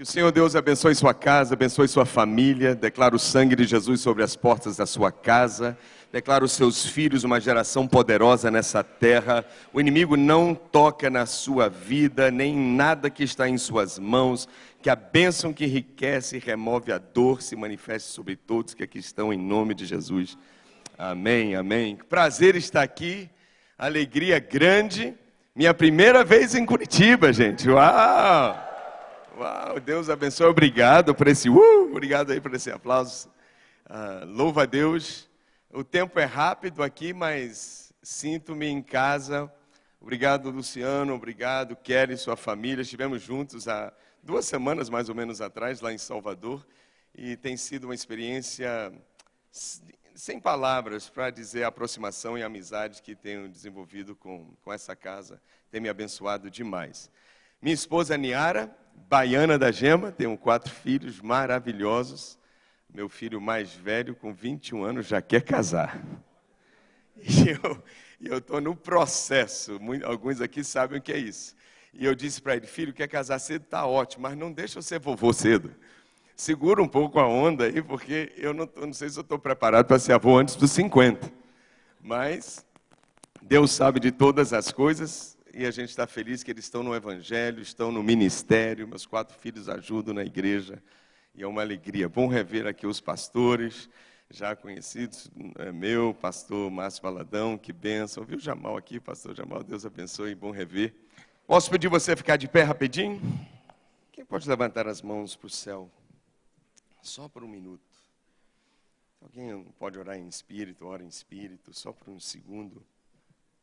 Que o Senhor Deus abençoe sua casa, abençoe sua família. Declaro o sangue de Jesus sobre as portas da sua casa. Declaro os seus filhos uma geração poderosa nessa terra. O inimigo não toca na sua vida, nem em nada que está em suas mãos. Que a bênção que enriquece e remove a dor se manifeste sobre todos que aqui estão, em nome de Jesus. Amém, amém. Prazer estar aqui, alegria grande. Minha primeira vez em Curitiba, gente. Uau! Uau, Deus abençoe, obrigado por esse, uh, obrigado aí por esse aplauso. Uh, louva a Deus. O tempo é rápido aqui, mas sinto-me em casa. Obrigado, Luciano, obrigado, Kelly e sua família. Estivemos juntos há duas semanas, mais ou menos atrás, lá em Salvador, e tem sido uma experiência sem palavras para dizer a aproximação e amizade que tenho desenvolvido com, com essa casa. Tem me abençoado demais. Minha esposa Niara, baiana da Gema, tenho quatro filhos maravilhosos. Meu filho mais velho, com 21 anos, já quer casar. E eu estou no processo, alguns aqui sabem o que é isso. E eu disse para ele, filho, quer casar cedo? Está ótimo, mas não deixa eu ser vovô cedo. Segura um pouco a onda aí, porque eu não, eu não sei se eu estou preparado para ser avô antes dos 50. Mas Deus sabe de todas as coisas, e a gente está feliz que eles estão no Evangelho, estão no ministério. Meus quatro filhos ajudam na igreja e é uma alegria. Bom rever aqui os pastores, já conhecidos, é meu, pastor Márcio Valadão, que benção. Viu Jamal aqui, pastor Jamal, Deus abençoe, bom rever. Posso pedir você ficar de pé rapidinho? Quem pode levantar as mãos para o céu? Só por um minuto. Alguém pode orar em espírito, ora em espírito, só por um segundo.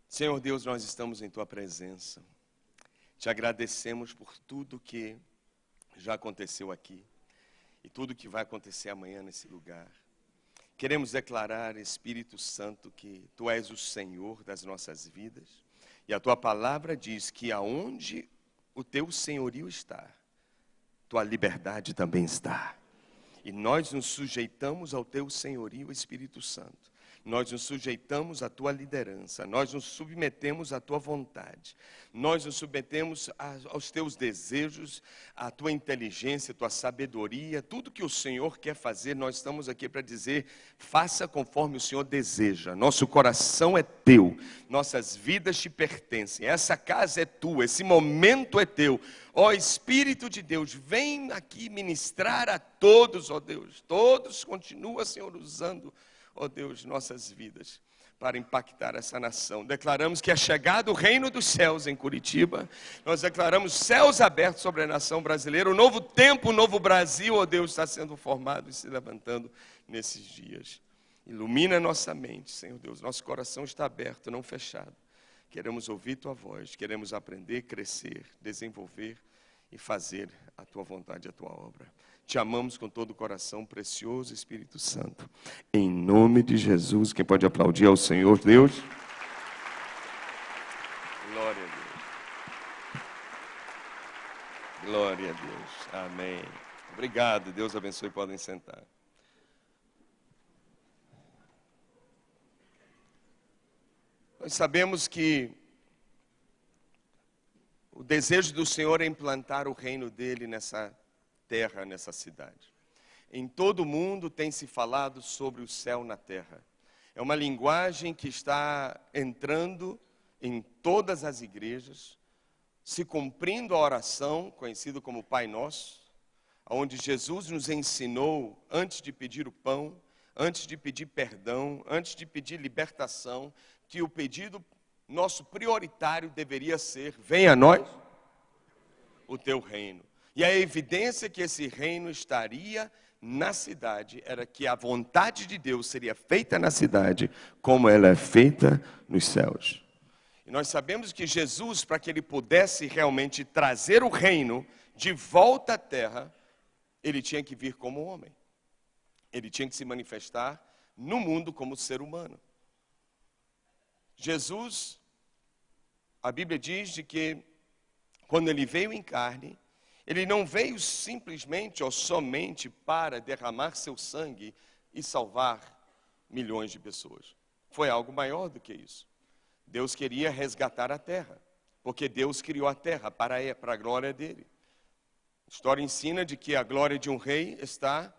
Senhor Deus, nós estamos em tua presença. Te agradecemos por tudo que já aconteceu aqui e tudo que vai acontecer amanhã nesse lugar. Queremos declarar, Espírito Santo, que tu és o Senhor das nossas vidas e a tua palavra diz que aonde o teu senhorio está, tua liberdade também está. E nós nos sujeitamos ao teu senhorio, Espírito Santo nós nos sujeitamos à tua liderança, nós nos submetemos à tua vontade, nós nos submetemos aos teus desejos, à tua inteligência, à tua sabedoria, tudo que o Senhor quer fazer, nós estamos aqui para dizer: faça conforme o Senhor deseja. Nosso coração é teu, nossas vidas te pertencem, essa casa é tua, esse momento é teu. Ó Espírito de Deus, vem aqui ministrar a todos, ó Deus, todos continua, Senhor, usando ó oh Deus, nossas vidas para impactar essa nação. Declaramos que é chegado o reino dos céus em Curitiba. Nós declaramos céus abertos sobre a nação brasileira. O novo tempo, o novo Brasil, ó oh Deus, está sendo formado e se levantando nesses dias. Ilumina nossa mente, Senhor Deus. Nosso coração está aberto, não fechado. Queremos ouvir tua voz, queremos aprender, crescer, desenvolver e fazer a tua vontade, a tua obra. Te amamos com todo o coração, precioso Espírito Santo. Em nome de Jesus, quem pode aplaudir ao Senhor Deus? Glória a Deus. Glória a Deus. Amém. Obrigado. Deus abençoe. Podem sentar. Nós sabemos que o desejo do Senhor é implantar o reino dele nessa terra nessa cidade. Em todo o mundo tem se falado sobre o céu na terra. É uma linguagem que está entrando em todas as igrejas, se cumprindo a oração, conhecida como Pai Nosso, onde Jesus nos ensinou, antes de pedir o pão, antes de pedir perdão, antes de pedir libertação, que o pedido nosso prioritário deveria ser: venha a nós o teu reino. E a evidência que esse reino estaria na cidade era que a vontade de Deus seria feita na cidade, como ela é feita nos céus. E nós sabemos que Jesus, para que ele pudesse realmente trazer o reino de volta à terra, ele tinha que vir como homem. Ele tinha que se manifestar no mundo como ser humano. Jesus, a Bíblia diz de que quando ele veio em carne, ele não veio simplesmente ou somente para derramar seu sangue e salvar milhões de pessoas. Foi algo maior do que isso. Deus queria resgatar a terra, porque Deus criou a terra para a, para a glória dele. A história ensina de que a glória de um rei está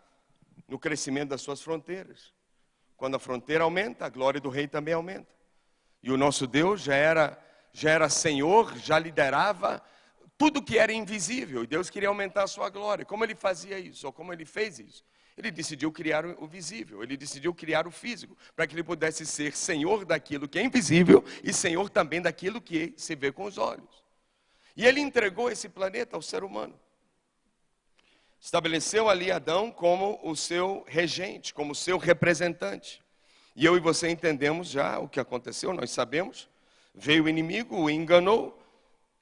no crescimento das suas fronteiras. Quando a fronteira aumenta, a glória do rei também aumenta. E o nosso Deus já era, já era Senhor, já liderava tudo que era invisível. E Deus queria aumentar a sua glória. Como ele fazia isso? Ou como ele fez isso? Ele decidiu criar o visível, ele decidiu criar o físico, para que ele pudesse ser senhor daquilo que é invisível e senhor também daquilo que se vê com os olhos. E ele entregou esse planeta ao ser humano. Estabeleceu ali Adão como o seu regente, como o seu representante. E eu e você entendemos já o que aconteceu, nós sabemos. Veio o inimigo, o enganou,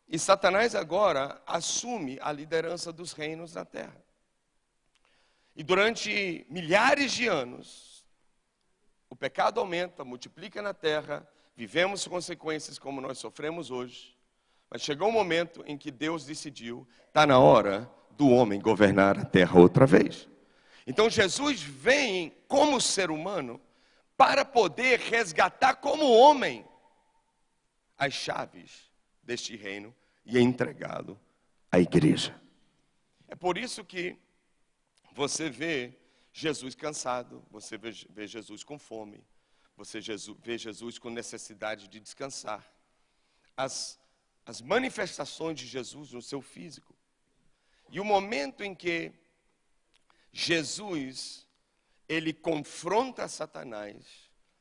e Satanás agora assume a liderança dos reinos na terra. E durante milhares de anos, o pecado aumenta, multiplica na terra, vivemos consequências como nós sofremos hoje. Mas chegou um momento em que Deus decidiu, está na hora do homem governar a terra outra vez. Então Jesus vem como ser humano para poder resgatar como homem as chaves deste reino e entregá-lo à igreja. É por isso que você vê Jesus cansado, você vê Jesus com fome, você vê Jesus com necessidade de descansar. As, as manifestações de Jesus no seu físico. E o momento em que Jesus ele confronta Satanás,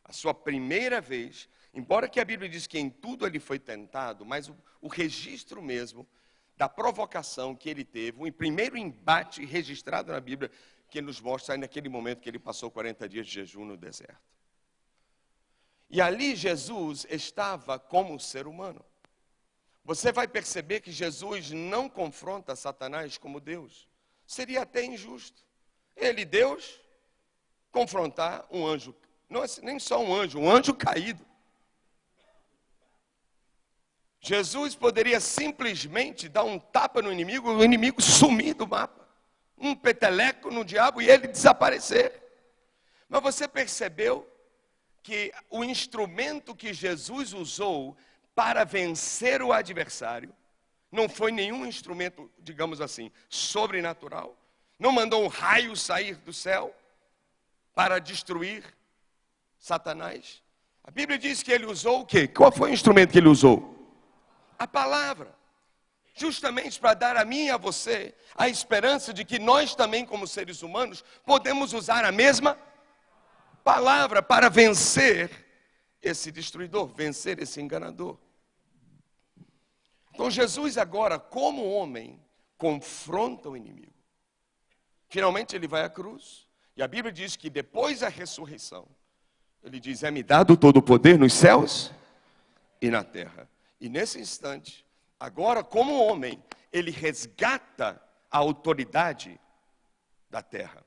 a sua primeira vez, embora que a Bíblia diz que em tudo ele foi tentado, mas o, o registro mesmo da provocação que ele teve, o primeiro embate registrado na Bíblia, que nos mostra naquele momento que ele passou 40 dias de jejum no deserto. E ali Jesus estava como ser humano. Você vai perceber que Jesus não confronta Satanás como Deus. Seria até injusto. Ele, Deus, confrontar um anjo, não é nem só um anjo, um anjo caído. Jesus poderia simplesmente dar um tapa no inimigo, o inimigo sumir do mapa. Um peteleco no diabo e ele desaparecer. Mas você percebeu que o instrumento que Jesus usou para vencer o adversário não foi nenhum instrumento, digamos assim, sobrenatural. Não mandou um raio sair do céu para destruir Satanás. A Bíblia diz que ele usou o quê? Qual foi o instrumento que ele usou? A palavra. Justamente para dar a mim e a você a esperança de que nós também, como seres humanos, podemos usar a mesma palavra para vencer esse destruidor, vencer esse enganador. Então, Jesus, agora, como homem, confronta o inimigo. Finalmente, ele vai à cruz. E a Bíblia diz que depois da ressurreição, ele diz: É-me dado todo o poder nos céus e na terra. E nesse instante, agora como homem, ele resgata a autoridade da terra.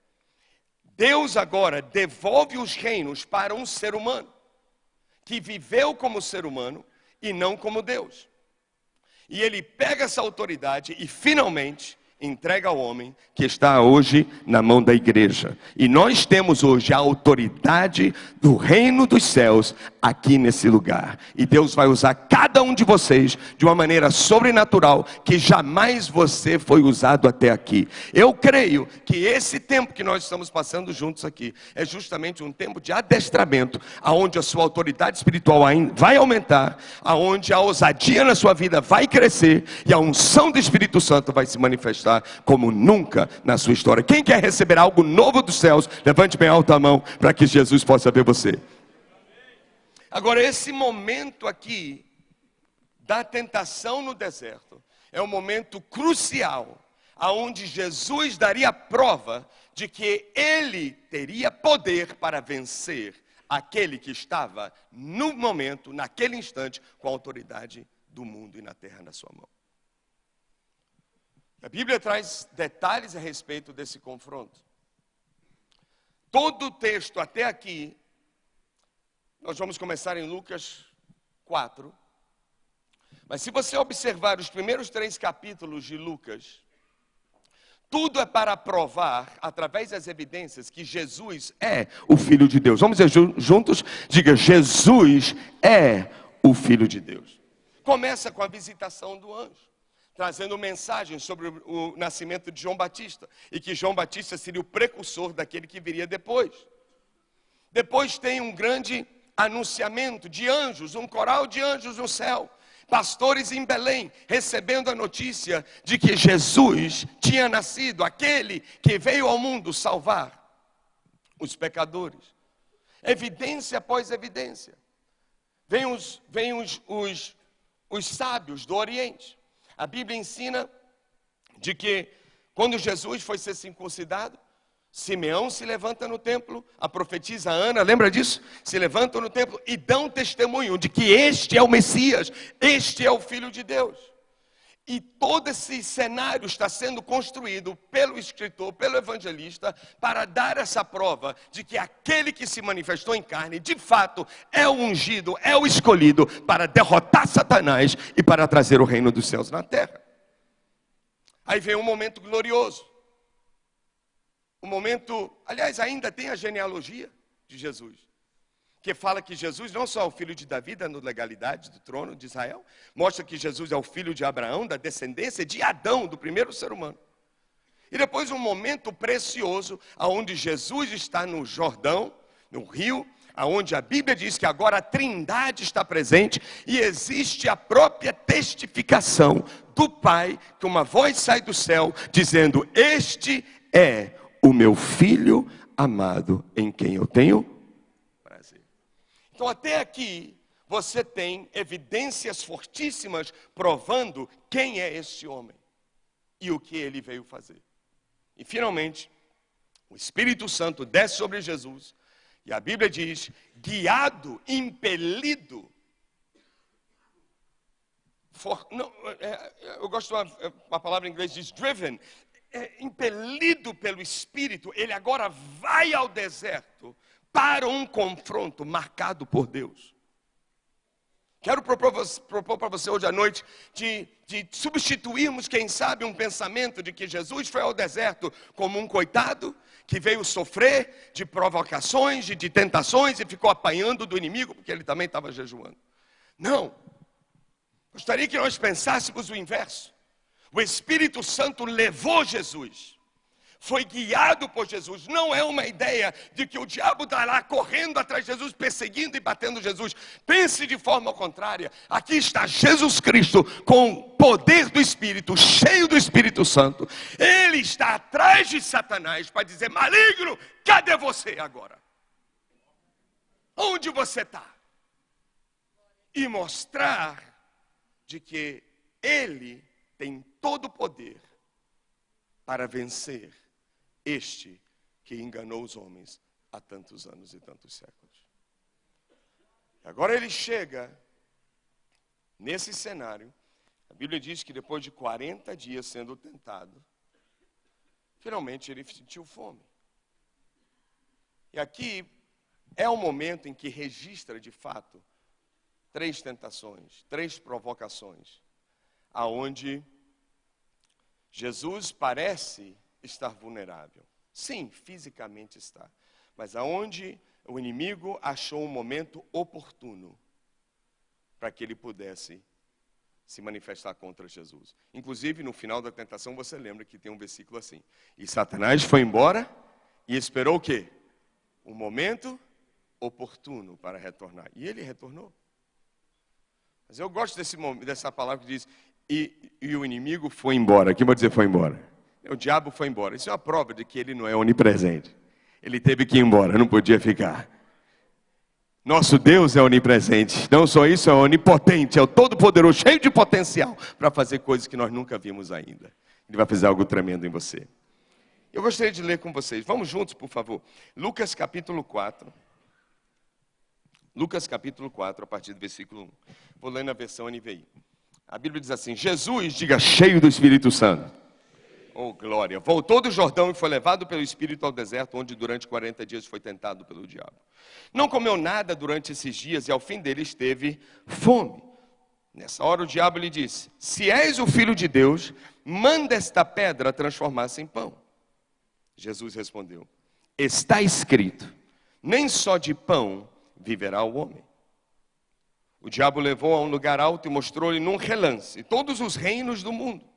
Deus agora devolve os reinos para um ser humano que viveu como ser humano e não como Deus. E ele pega essa autoridade e finalmente entrega ao homem que está hoje na mão da igreja. E nós temos hoje a autoridade do reino dos céus aqui nesse lugar. E Deus vai usar cada um de vocês de uma maneira sobrenatural que jamais você foi usado até aqui. Eu creio que esse tempo que nós estamos passando juntos aqui é justamente um tempo de adestramento, aonde a sua autoridade espiritual vai aumentar, aonde a ousadia na sua vida vai crescer e a unção do Espírito Santo vai se manifestar como nunca na sua história. Quem quer receber algo novo dos céus, levante bem alta a mão para que Jesus possa ver você. Agora, esse momento aqui da tentação no deserto é um momento crucial, aonde Jesus daria prova de que ele teria poder para vencer aquele que estava no momento, naquele instante, com a autoridade do mundo e na terra na sua mão. A Bíblia traz detalhes a respeito desse confronto. Todo o texto até aqui, nós vamos começar em Lucas 4. Mas se você observar os primeiros três capítulos de Lucas, tudo é para provar, através das evidências, que Jesus é o Filho de Deus. Vamos dizer juntos? Diga: Jesus é o Filho de Deus. Começa com a visitação do anjo. Trazendo mensagem sobre o nascimento de João Batista e que João Batista seria o precursor daquele que viria depois. Depois tem um grande anunciamento de anjos, um coral de anjos no céu, pastores em Belém, recebendo a notícia de que Jesus tinha nascido, aquele que veio ao mundo salvar os pecadores. Evidência após evidência. Vêm os, vem os, os, os sábios do Oriente. A Bíblia ensina de que quando Jesus foi ser circuncidado, Simeão se levanta no templo, a profetisa Ana, lembra disso? Se levantam no templo e dão testemunho de que este é o Messias, este é o Filho de Deus. E todo esse cenário está sendo construído pelo escritor, pelo evangelista, para dar essa prova de que aquele que se manifestou em carne, de fato, é o ungido, é o escolhido para derrotar Satanás e para trazer o reino dos céus na terra. Aí vem um momento glorioso. O momento, aliás, ainda tem a genealogia de Jesus, que fala que Jesus não só é o filho de Davi, dando legalidade do trono de Israel, mostra que Jesus é o filho de Abraão, da descendência de Adão, do primeiro ser humano. E depois um momento precioso, aonde Jesus está no Jordão, no rio, aonde a Bíblia diz que agora a Trindade está presente e existe a própria testificação do Pai, que uma voz sai do céu dizendo: "Este é o meu filho amado, em quem eu tenho. Então, até aqui, você tem evidências fortíssimas provando quem é esse homem e o que ele veio fazer. E, finalmente, o Espírito Santo desce sobre Jesus, e a Bíblia diz: guiado, impelido. For, não, é, eu gosto de uma, uma palavra em inglês diz driven, é, impelido pelo Espírito, ele agora vai ao deserto para um confronto marcado por Deus. Quero propor, para você hoje à noite de, de substituirmos, quem sabe, um pensamento de que Jesus foi ao deserto como um coitado que veio sofrer de provocações, de, de tentações e ficou apanhando do inimigo, porque ele também estava jejuando. Não. Gostaria que nós pensássemos o inverso. O Espírito Santo levou Jesus, foi guiado por Jesus. Não é uma ideia de que o diabo está lá correndo atrás de Jesus, perseguindo e batendo Jesus. Pense de forma contrária. Aqui está Jesus Cristo com o poder do Espírito, cheio do Espírito Santo. Ele está atrás de Satanás para dizer: maligno, cadê você agora? Onde você está? E mostrar de que ele tem todo o poder para vencer este que enganou os homens há tantos anos e tantos séculos. Agora ele chega nesse cenário. A Bíblia diz que depois de 40 dias sendo tentado, finalmente ele sentiu fome. E aqui é o momento em que registra de fato três tentações, três provocações, aonde Jesus parece estar vulnerável. Sim, fisicamente está. Mas aonde o inimigo achou um momento oportuno para que ele pudesse se manifestar contra Jesus. Inclusive, no final da tentação, você lembra que tem um versículo assim: E Satanás foi embora e esperou o quê? Um momento oportuno para retornar. E ele retornou. Mas eu gosto desse, dessa palavra que diz: e, e o inimigo foi embora. Quem vai dizer foi embora? O diabo foi embora. Isso é uma prova de que ele não é onipresente. Ele teve que ir embora, não podia ficar. Nosso Deus é onipresente. Não só isso, é onipotente, é o todo-poderoso, cheio de potencial para fazer coisas que nós nunca vimos ainda. Ele vai fazer algo tremendo em você. Eu gostaria de ler com vocês. Vamos juntos, por favor. Lucas capítulo 4. Lucas capítulo 4, a partir do versículo 1. Vou ler na versão NVI. A Bíblia diz assim: Jesus, diga cheio do Espírito Santo. Oh, glória. Voltou do Jordão e foi levado pelo Espírito ao deserto, onde durante 40 dias foi tentado pelo diabo. Não comeu nada durante esses dias e ao fim deles teve fome. Nessa hora o diabo lhe disse: Se és o filho de Deus, manda esta pedra transformar-se em pão. Jesus respondeu: Está escrito: Nem só de pão viverá o homem. O diabo levou a um lugar alto e mostrou-lhe num relance todos os reinos do mundo.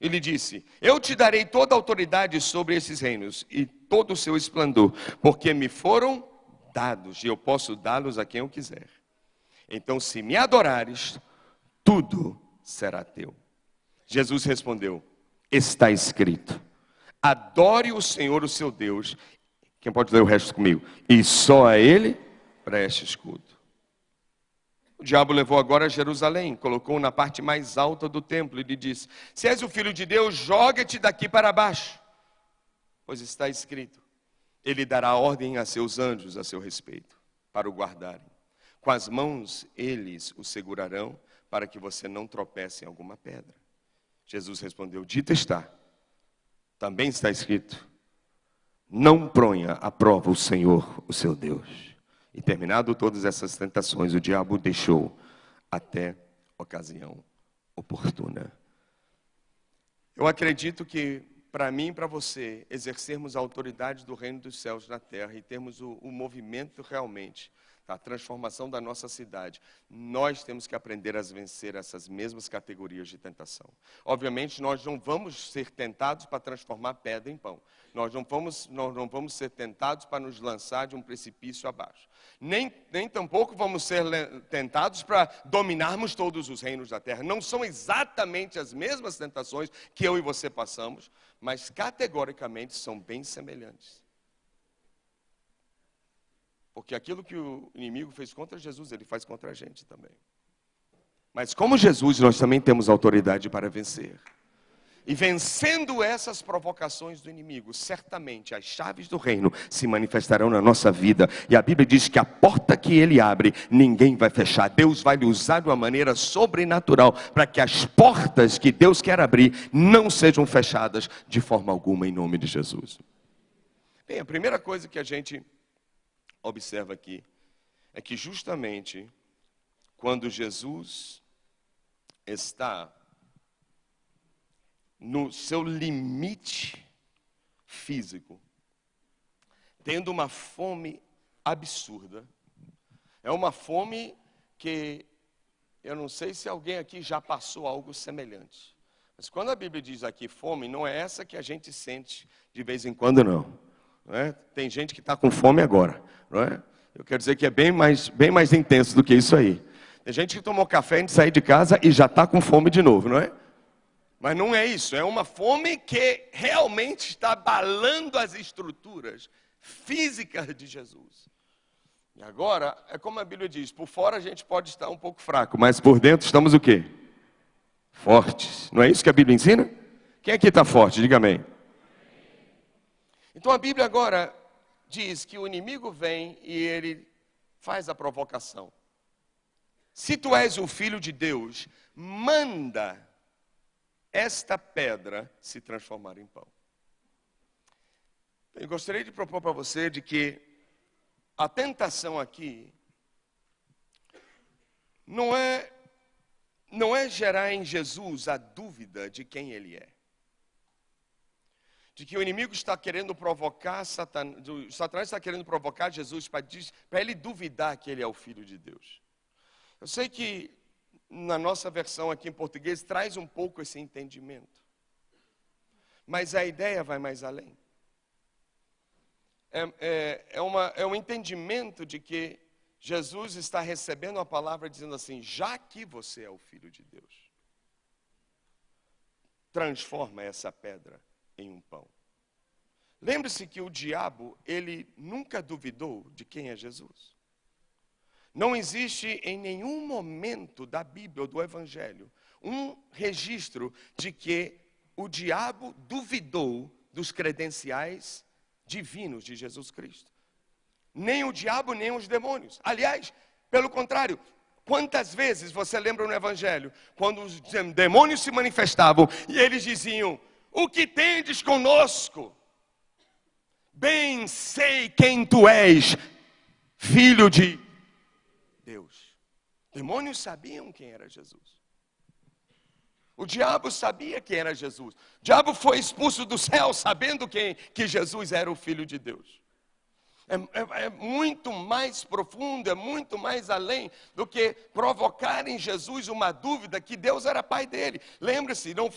Ele disse: Eu te darei toda a autoridade sobre esses reinos e todo o seu esplendor, porque me foram dados e eu posso dá-los a quem eu quiser. Então, se me adorares, tudo será teu. Jesus respondeu: Está escrito: Adore o Senhor, o seu Deus. Quem pode ler o resto comigo? E só a Ele preste escudo. O diabo levou agora a Jerusalém, colocou na parte mais alta do templo e lhe disse: Se és o filho de Deus, joga-te daqui para baixo. Pois está escrito: Ele dará ordem a seus anjos a seu respeito, para o guardarem. Com as mãos eles o segurarão, para que você não tropece em alguma pedra. Jesus respondeu: Dito está. Também está escrito: Não pronha à prova o Senhor, o seu Deus. E terminado todas essas tentações, o diabo deixou até ocasião oportuna. Eu acredito que para mim e para você exercermos a autoridade do reino dos céus na terra e termos o, o movimento realmente a transformação da nossa cidade, nós temos que aprender a vencer essas mesmas categorias de tentação. Obviamente, nós não vamos ser tentados para transformar pedra em pão. Nós não vamos, nós não vamos ser tentados para nos lançar de um precipício abaixo. Nem, nem tampouco vamos ser tentados para dominarmos todos os reinos da terra. Não são exatamente as mesmas tentações que eu e você passamos, mas categoricamente são bem semelhantes. Porque aquilo que o inimigo fez contra Jesus, ele faz contra a gente também. Mas como Jesus, nós também temos autoridade para vencer. E vencendo essas provocações do inimigo, certamente as chaves do reino se manifestarão na nossa vida. E a Bíblia diz que a porta que ele abre, ninguém vai fechar. Deus vai lhe usar de uma maneira sobrenatural para que as portas que Deus quer abrir não sejam fechadas de forma alguma em nome de Jesus. Bem, a primeira coisa que a gente observa aqui é que justamente quando Jesus está no seu limite físico, tendo uma fome absurda, é uma fome que eu não sei se alguém aqui já passou algo semelhante. Mas quando a Bíblia diz aqui fome, não é essa que a gente sente de vez em quando, não. É? Tem gente que está com fome agora. Não é? Eu quero dizer que é bem mais, bem mais intenso do que isso aí. Tem gente que tomou café antes de sair de casa e já está com fome de novo, não é? Mas não é isso, é uma fome que realmente está abalando as estruturas físicas de Jesus. E agora, é como a Bíblia diz, por fora a gente pode estar um pouco fraco, mas por dentro estamos o quê? Fortes. Não é isso que a Bíblia ensina? Quem aqui está forte? Diga amém. Então a Bíblia agora diz que o inimigo vem e ele faz a provocação. Se tu és o filho de Deus, manda esta pedra se transformar em pão. Eu gostaria de propor para você de que a tentação aqui não é não é gerar em Jesus a dúvida de quem ele é de que o inimigo está querendo provocar Satanás, Satanás está querendo provocar Jesus para, ele duvidar que ele é o filho de Deus. Eu sei que na nossa versão aqui em português traz um pouco esse entendimento. Mas a ideia vai mais além. É, é, é, uma, é um entendimento de que Jesus está recebendo a palavra dizendo assim: já que você é o filho de Deus, transforma essa pedra em um pão. Lembre-se que o diabo, ele nunca duvidou de quem é Jesus. Não existe em nenhum momento da Bíblia ou do Evangelho um registro de que o diabo duvidou dos credenciais divinos de Jesus Cristo. Nem o diabo, nem os demônios. Aliás, pelo contrário, quantas vezes você lembra no Evangelho, quando os demônios se manifestavam e eles diziam: o que tendes conosco? Bem sei quem tu és, filho de Deus. Demônios sabiam quem era Jesus. O diabo sabia quem era Jesus. O diabo foi expulso do céu sabendo quem, que Jesus era o filho de Deus. É, é, é, muito mais profundo, é muito mais além do que provocar em Jesus uma dúvida que Deus era pai dele. Lembre-se, não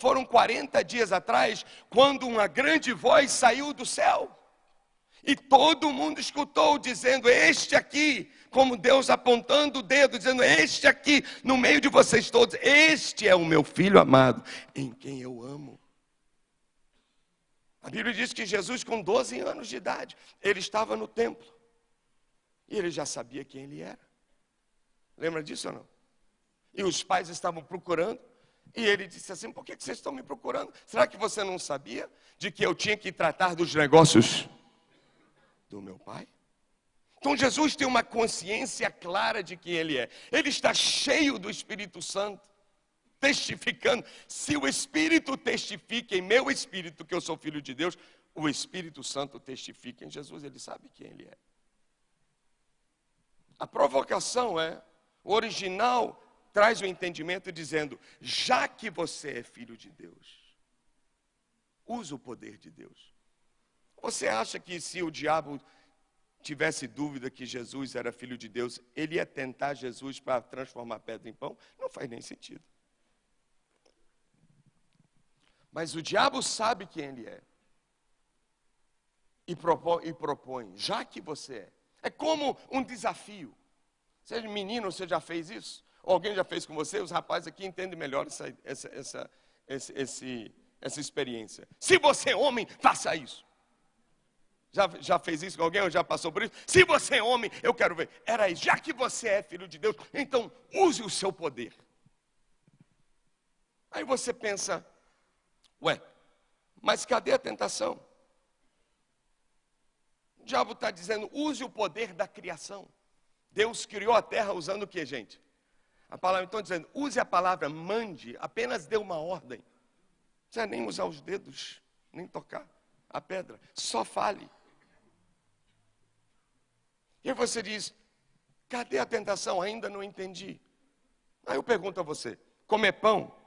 foram 40 dias atrás, quando uma grande voz saiu do céu. E todo mundo escutou dizendo: Este aqui, como Deus apontando o dedo, dizendo: Este aqui, no meio de vocês todos, este é o meu filho amado, em quem eu amo. A Bíblia diz que Jesus, com 12 anos de idade, ele estava no templo. E ele já sabia quem ele era. Lembra disso ou não? E os pais estavam procurando. E ele disse assim: Por que vocês estão me procurando? Será que você não sabia de que eu tinha que tratar dos negócios do meu pai? Então Jesus tem uma consciência clara de quem ele é. Ele está cheio do Espírito Santo testificando. Se o Espírito testifica em meu espírito que eu sou filho de Deus, o Espírito Santo testifica em Jesus, ele sabe quem ele é. A provocação é, o original traz o entendimento dizendo: já que você é filho de Deus, use o poder de Deus. Você acha que se o diabo tivesse dúvida que Jesus era filho de Deus, ele ia tentar Jesus para transformar pedra em pão? Não faz nem sentido. Mas o diabo sabe quem ele é. E propõe, e propõe, já que você é. É como um desafio. Seja menino, você já fez isso? Ou alguém já fez com você? Os rapazes aqui entendem melhor essa, essa, essa, esse, esse, essa experiência. Se você é homem, faça isso. Já, já fez isso com alguém ou já passou por isso? Se você é homem, eu quero ver. Era isso. Já que você é filho de Deus, então use o seu poder. Aí você pensa, Ué, mas cadê a tentação? O diabo está dizendo: use o poder da criação. Deus criou a terra usando o que, gente? A palavra, então, dizendo: use a palavra mande, apenas dê uma ordem. Não precisa nem usar os dedos, nem tocar a pedra, só fale. E você diz: cadê a tentação? Ainda não entendi. Aí eu pergunto a você: comer pão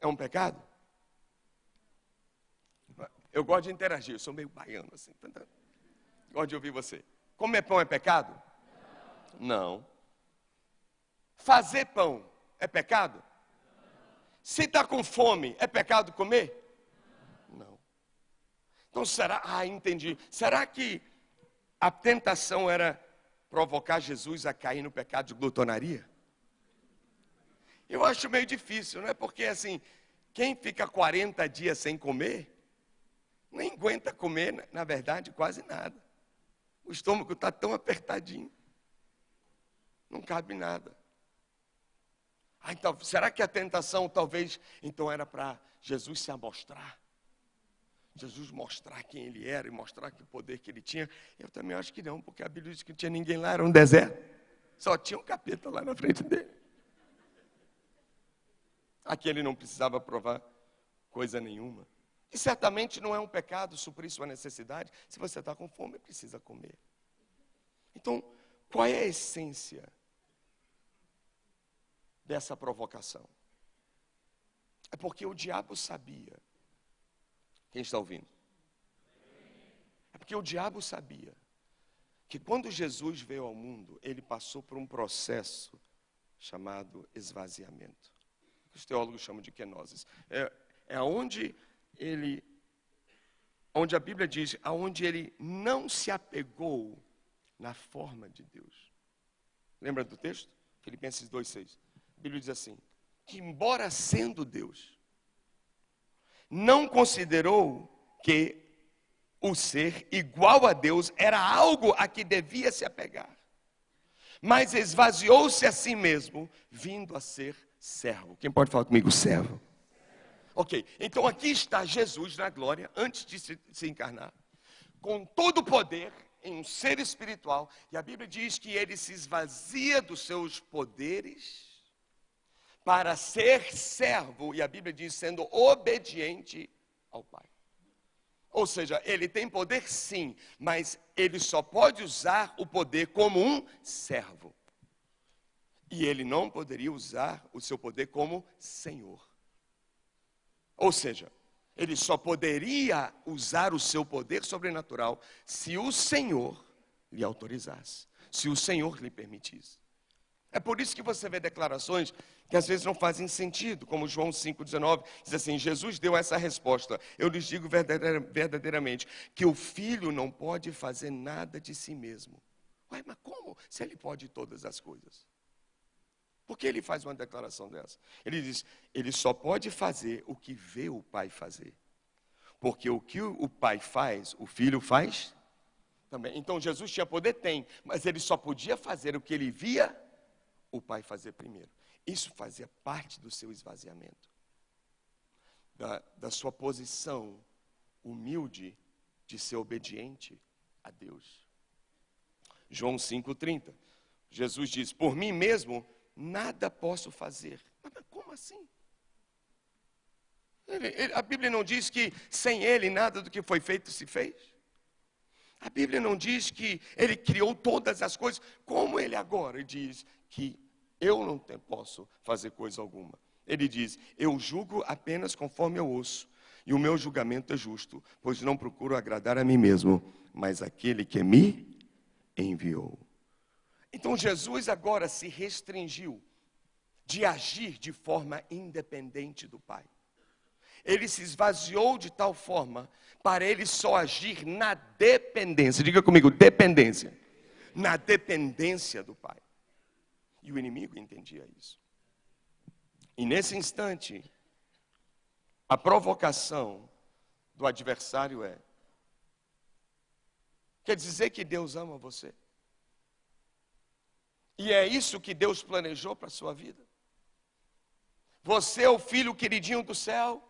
é um pecado? Eu gosto de interagir, eu sou meio baiano assim. Gosto de ouvir você. Comer pão é pecado? Não. Fazer pão é pecado? Se está com fome, é pecado comer? Não. Então será, ah, entendi. Será que a tentação era provocar Jesus a cair no pecado de glutonaria? Eu acho meio difícil, não é? Porque assim, quem fica 40 dias sem comer, nem aguenta comer, na verdade, quase nada. O estômago está tão apertadinho. Não cabe nada. Ah, então, será que a tentação talvez então era para Jesus se amostrar? Jesus mostrar quem ele era e mostrar que poder que ele tinha? Eu também acho que não, porque a Bíblia diz que não tinha ninguém lá, era um deserto. Só tinha um capeta lá na frente dele. Aqui ele não precisava provar coisa nenhuma. E certamente não é um pecado suprir sua necessidade. Se você está com fome, precisa comer. Então, qual é a essência dessa provocação? É porque o diabo sabia. Quem está ouvindo? É porque o diabo sabia que quando Jesus veio ao mundo, ele passou por um processo chamado esvaziamento os teólogos chamam de kenosis. É, é onde ele, onde a Bíblia diz, aonde ele não se apegou na forma de Deus. Lembra do texto? Filipenses 2,6. A Bíblia diz assim: que embora sendo Deus, não considerou que o ser igual a Deus era algo a que devia se apegar, mas esvaziou-se a si mesmo, vindo a ser servo. Quem pode falar comigo? Servo. Ok, então aqui está Jesus na glória, antes de se, se encarnar, com todo o poder em um ser espiritual, e a Bíblia diz que ele se esvazia dos seus poderes para ser servo, e a Bíblia diz sendo obediente ao Pai. Ou seja, ele tem poder sim, mas ele só pode usar o poder como um servo. E ele não poderia usar o seu poder como senhor. Ou seja, Ele só poderia usar o seu poder sobrenatural se o Senhor lhe autorizasse, se o Senhor lhe permitisse. É por isso que você vê declarações que às vezes não fazem sentido, como João 5,19 diz assim: Jesus deu essa resposta. Eu lhes digo verdadeiramente que o filho não pode fazer nada de si mesmo. Ué, mas como? Se ele pode todas as coisas. Por que ele faz uma declaração dessa? Ele diz: ele só pode fazer o que vê o pai fazer. Porque o que o pai faz, o filho faz também. Então Jesus tinha poder? Tem, mas ele só podia fazer o que ele via o pai fazer primeiro. Isso fazia parte do seu esvaziamento, da, da sua posição humilde de ser obediente a Deus. João 5,30. Jesus diz: Por mim mesmo nada posso fazer. Mas, como assim? Ele, ele, a Bíblia não diz que sem ele nada do que foi feito se fez. A Bíblia não diz que ele criou todas as coisas, como ele agora diz que eu não posso fazer coisa alguma. Ele diz: Eu julgo apenas conforme eu ouço, e o meu julgamento é justo, pois não procuro agradar a mim mesmo, mas aquele que me enviou. Então Jesus agora se restringiu de agir de forma independente do Pai. Ele se esvaziou de tal forma para ele só agir na dependência. Diga comigo, dependência. Na dependência do Pai. E o inimigo entendia isso. E nesse instante, a provocação do adversário é: quer dizer que Deus ama você? E é isso que Deus planejou para a sua vida? Você é o filho queridinho do céu,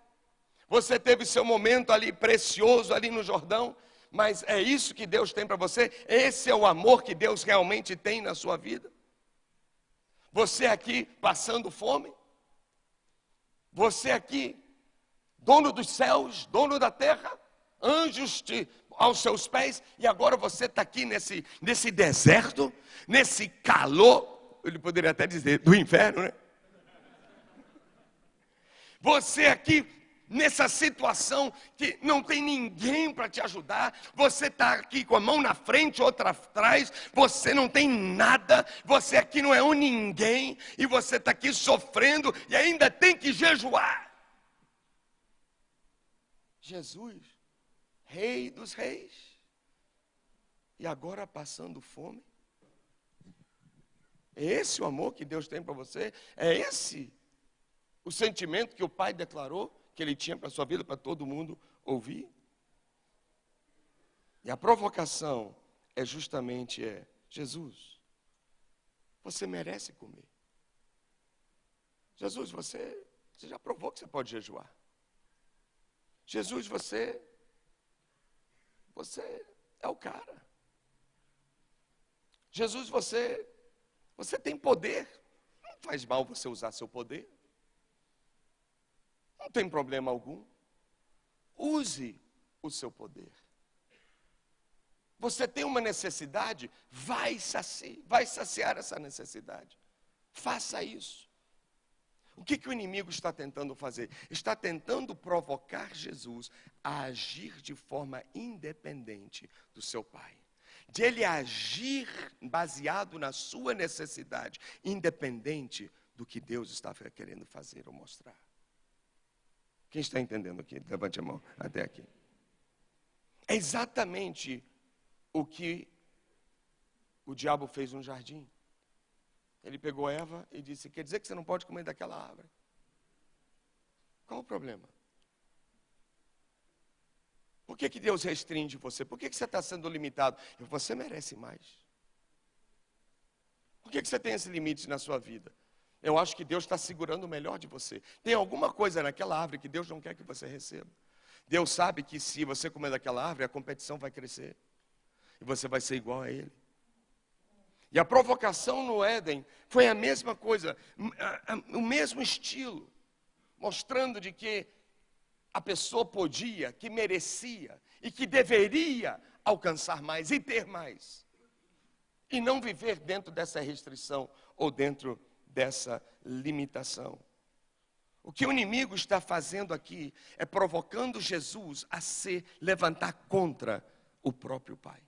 você teve seu momento ali precioso, ali no Jordão, mas é isso que Deus tem para você? Esse é o amor que Deus realmente tem na sua vida? Você aqui passando fome? Você aqui, dono dos céus, dono da terra, anjos te, aos seus pés, e agora você está aqui nesse, nesse deserto, nesse calor, ele poderia até dizer, do inferno, né? Você aqui nessa situação que não tem ninguém para te ajudar, você está aqui com a mão na frente, outra atrás, você não tem nada, você aqui não é um ninguém, e você está aqui sofrendo e ainda tem que jejuar. Jesus, Rei dos Reis, e agora passando fome. É esse o amor que Deus tem para você? É esse o sentimento que o Pai declarou? que ele tinha para a sua vida, para todo mundo ouvir. E a provocação é justamente é, Jesus, você merece comer. Jesus, você, você já provou que você pode jejuar. Jesus, você, você é o cara. Jesus, você, você tem poder. Não faz mal você usar seu poder. Não tem problema algum. Use o seu poder. Você tem uma necessidade, vai saciar, vai saciar essa necessidade. Faça isso. O que, que o inimigo está tentando fazer? Está tentando provocar Jesus a agir de forma independente do seu Pai. De ele agir baseado na sua necessidade, independente do que Deus estava querendo fazer ou mostrar. Quem está entendendo aqui? Levante a mão até aqui. É exatamente o que o diabo fez no jardim. Ele pegou Eva e disse: Quer dizer que você não pode comer daquela árvore? Qual o problema? Por que, que Deus restringe você? Por que, que você está sendo limitado? Você merece mais. Por que, que você tem esse limite na sua vida? Eu acho que Deus está segurando o melhor de você. Tem alguma coisa naquela árvore que Deus não quer que você receba. Deus sabe que se você comer daquela árvore, a competição vai crescer. E você vai ser igual a Ele. E a provocação no Éden foi a mesma coisa, o mesmo estilo, mostrando de que a pessoa podia, que merecia e que deveria alcançar mais e ter mais. E não viver dentro dessa restrição ou dentro dessa limitação. O que o inimigo está fazendo aqui é provocando Jesus a se levantar contra o próprio Pai.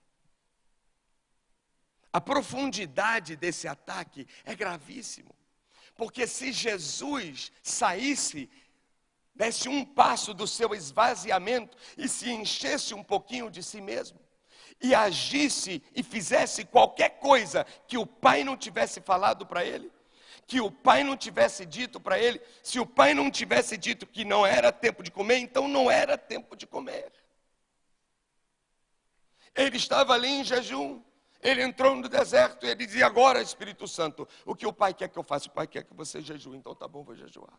A profundidade desse ataque é gravíssimo. Porque se Jesus saísse, desse um passo do seu esvaziamento e se enchesse um pouquinho de si mesmo, e agisse e fizesse qualquer coisa que o pai não tivesse falado para ele, que o pai não tivesse dito para ele, se o pai não tivesse dito que não era tempo de comer, então não era tempo de comer. Ele estava ali em jejum. Ele entrou no deserto e ele dizia: Agora, Espírito Santo, o que o Pai quer que eu faça? O Pai quer que você jejue, então tá bom, vou jejuar.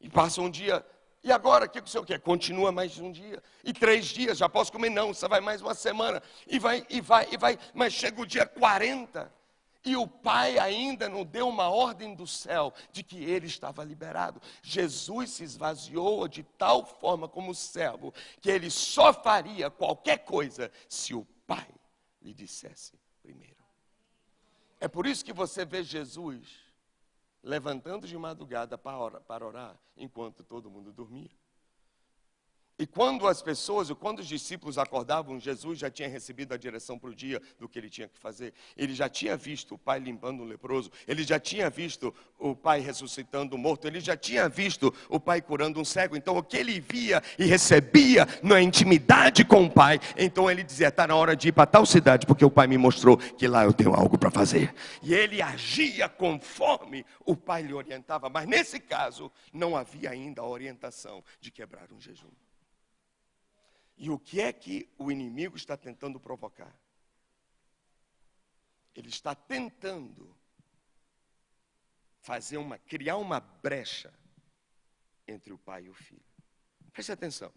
E passa um dia, e agora, o que o Senhor quer? Continua mais um dia. E três dias, já posso comer? Não, você vai mais uma semana. E vai, e vai, e vai. Mas chega o dia 40. E o pai ainda não deu uma ordem do céu de que ele estava liberado. Jesus se esvaziou de tal forma como servo que ele só faria qualquer coisa se o pai lhe dissesse primeiro. É por isso que você vê Jesus levantando de madrugada para orar, para orar enquanto todo mundo dormia. E quando as pessoas, quando os discípulos acordavam, Jesus já tinha recebido a direção para o dia do que ele tinha que fazer. Ele já tinha visto o pai limpando o leproso, ele já tinha visto o pai ressuscitando o morto, ele já tinha visto o pai curando um cego. Então, o que ele via e recebia na intimidade com o pai, então ele dizia: está na hora de ir para tal cidade, porque o pai me mostrou que lá eu tenho algo para fazer. E ele agia conforme o pai lhe orientava, mas nesse caso, não havia ainda a orientação de quebrar um jejum. E o que é que o inimigo está tentando provocar? Ele está tentando fazer uma, criar uma brecha entre o pai e o filho. Preste atenção.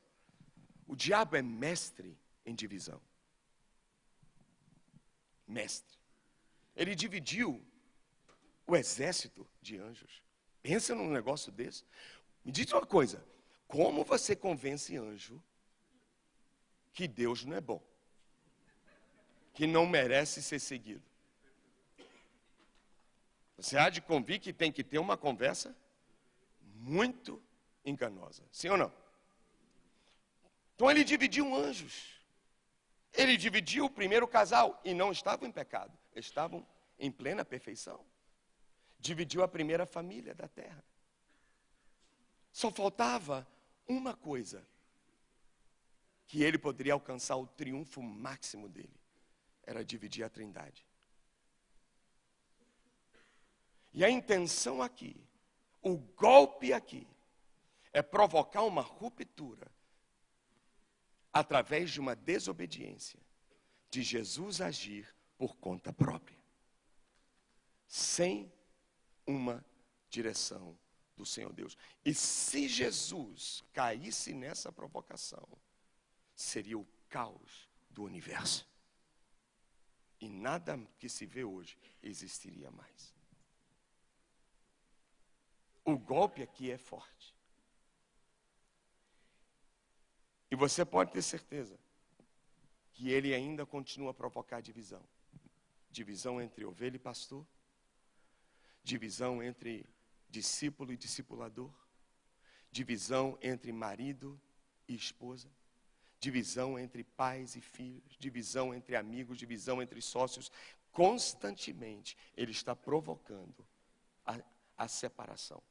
O diabo é mestre em divisão. Mestre. Ele dividiu o exército de anjos. Pensa num negócio desse. Me diz uma coisa: como você convence anjo que Deus não é bom, que não merece ser seguido. Você há de convir que tem que ter uma conversa muito enganosa, sim ou não? Então ele dividiu anjos. Ele dividiu o primeiro casal e não estavam em pecado, estavam em plena perfeição. Dividiu a primeira família da terra. Só faltava uma coisa que ele poderia alcançar o triunfo máximo dele era dividir a trindade. E a intenção aqui, o golpe aqui, é provocar uma ruptura através de uma desobediência de Jesus agir por conta própria, sem uma direção do Senhor Deus. E se Jesus caísse nessa provocação, seria o caos do universo. E nada que se vê hoje existiria mais. O golpe aqui é forte. E você pode ter certeza que ele ainda continua a provocar divisão divisão entre ovelha e pastor, divisão entre discípulo e discipulador, divisão entre marido e esposa divisão entre pais e filhos, divisão entre amigos, divisão entre sócios. Constantemente ele está provocando a, a separação.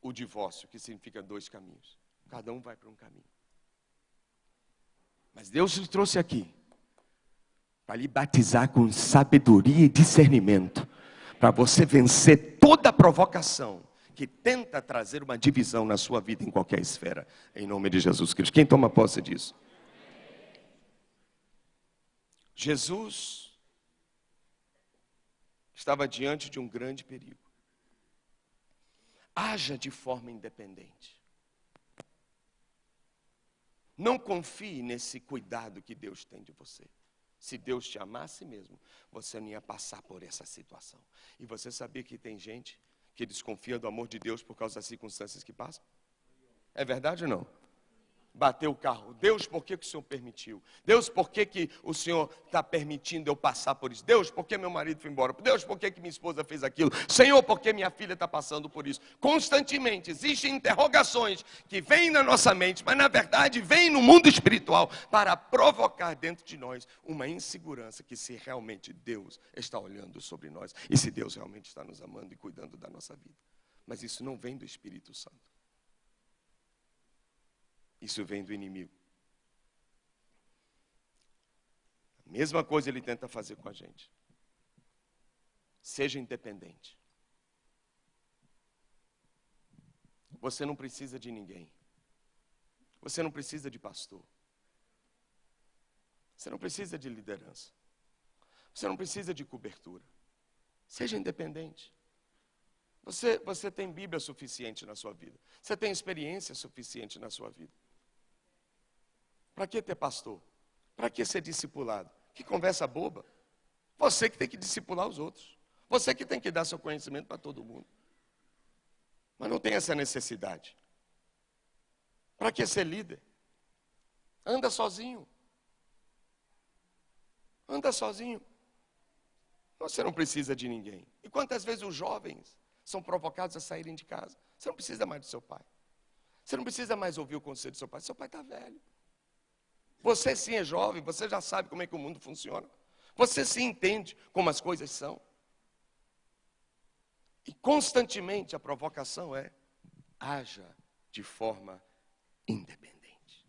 O divórcio, que significa dois caminhos. Cada um vai para um caminho. Mas Deus lhe trouxe aqui para lhe batizar com sabedoria e discernimento, para você vencer toda provocação que tenta trazer uma divisão na sua vida em qualquer esfera, em nome de Jesus Cristo. Quem toma posse disso? Jesus estava diante de um grande perigo. Haja de forma independente. Não confie nesse cuidado que Deus tem de você. Se Deus te amasse mesmo, você não ia passar por essa situação. E você sabia que tem gente que desconfia do amor de Deus por causa das circunstâncias que passam? É verdade ou não? Bater o carro. Deus, por que, que o Senhor permitiu? Deus, por que, que o Senhor está permitindo eu passar por isso? Deus, por que meu marido foi embora? Deus, por que, que minha esposa fez aquilo? Senhor, por que minha filha está passando por isso? Constantemente existem interrogações que vêm na nossa mente, mas na verdade vêm no mundo espiritual para provocar dentro de nós uma insegurança que se realmente Deus está olhando sobre nós e se Deus realmente está nos amando e cuidando da nossa vida. Mas isso não vem do Espírito Santo. Isso vem do inimigo. A mesma coisa ele tenta fazer com a gente. Seja independente. Você não precisa de ninguém. Você não precisa de pastor. Você não precisa de liderança. Você não precisa de cobertura. Seja independente. Você, você tem Bíblia suficiente na sua vida. Você tem experiência suficiente na sua vida. Para que ter pastor? Para que ser discipulado? Que conversa boba. Você que tem que discipular os outros. Você que tem que dar seu conhecimento para todo mundo. Mas não tem essa necessidade. Para que ser líder? Anda sozinho. Anda sozinho. Você não precisa de ninguém. E quantas vezes os jovens são provocados a saírem de casa? Você não precisa mais do seu pai. Você não precisa mais ouvir o conselho do seu pai. Seu pai está velho. Você sim é jovem, você já sabe como é que o mundo funciona. Você sim entende como as coisas são. E constantemente a provocação é: haja de forma independente.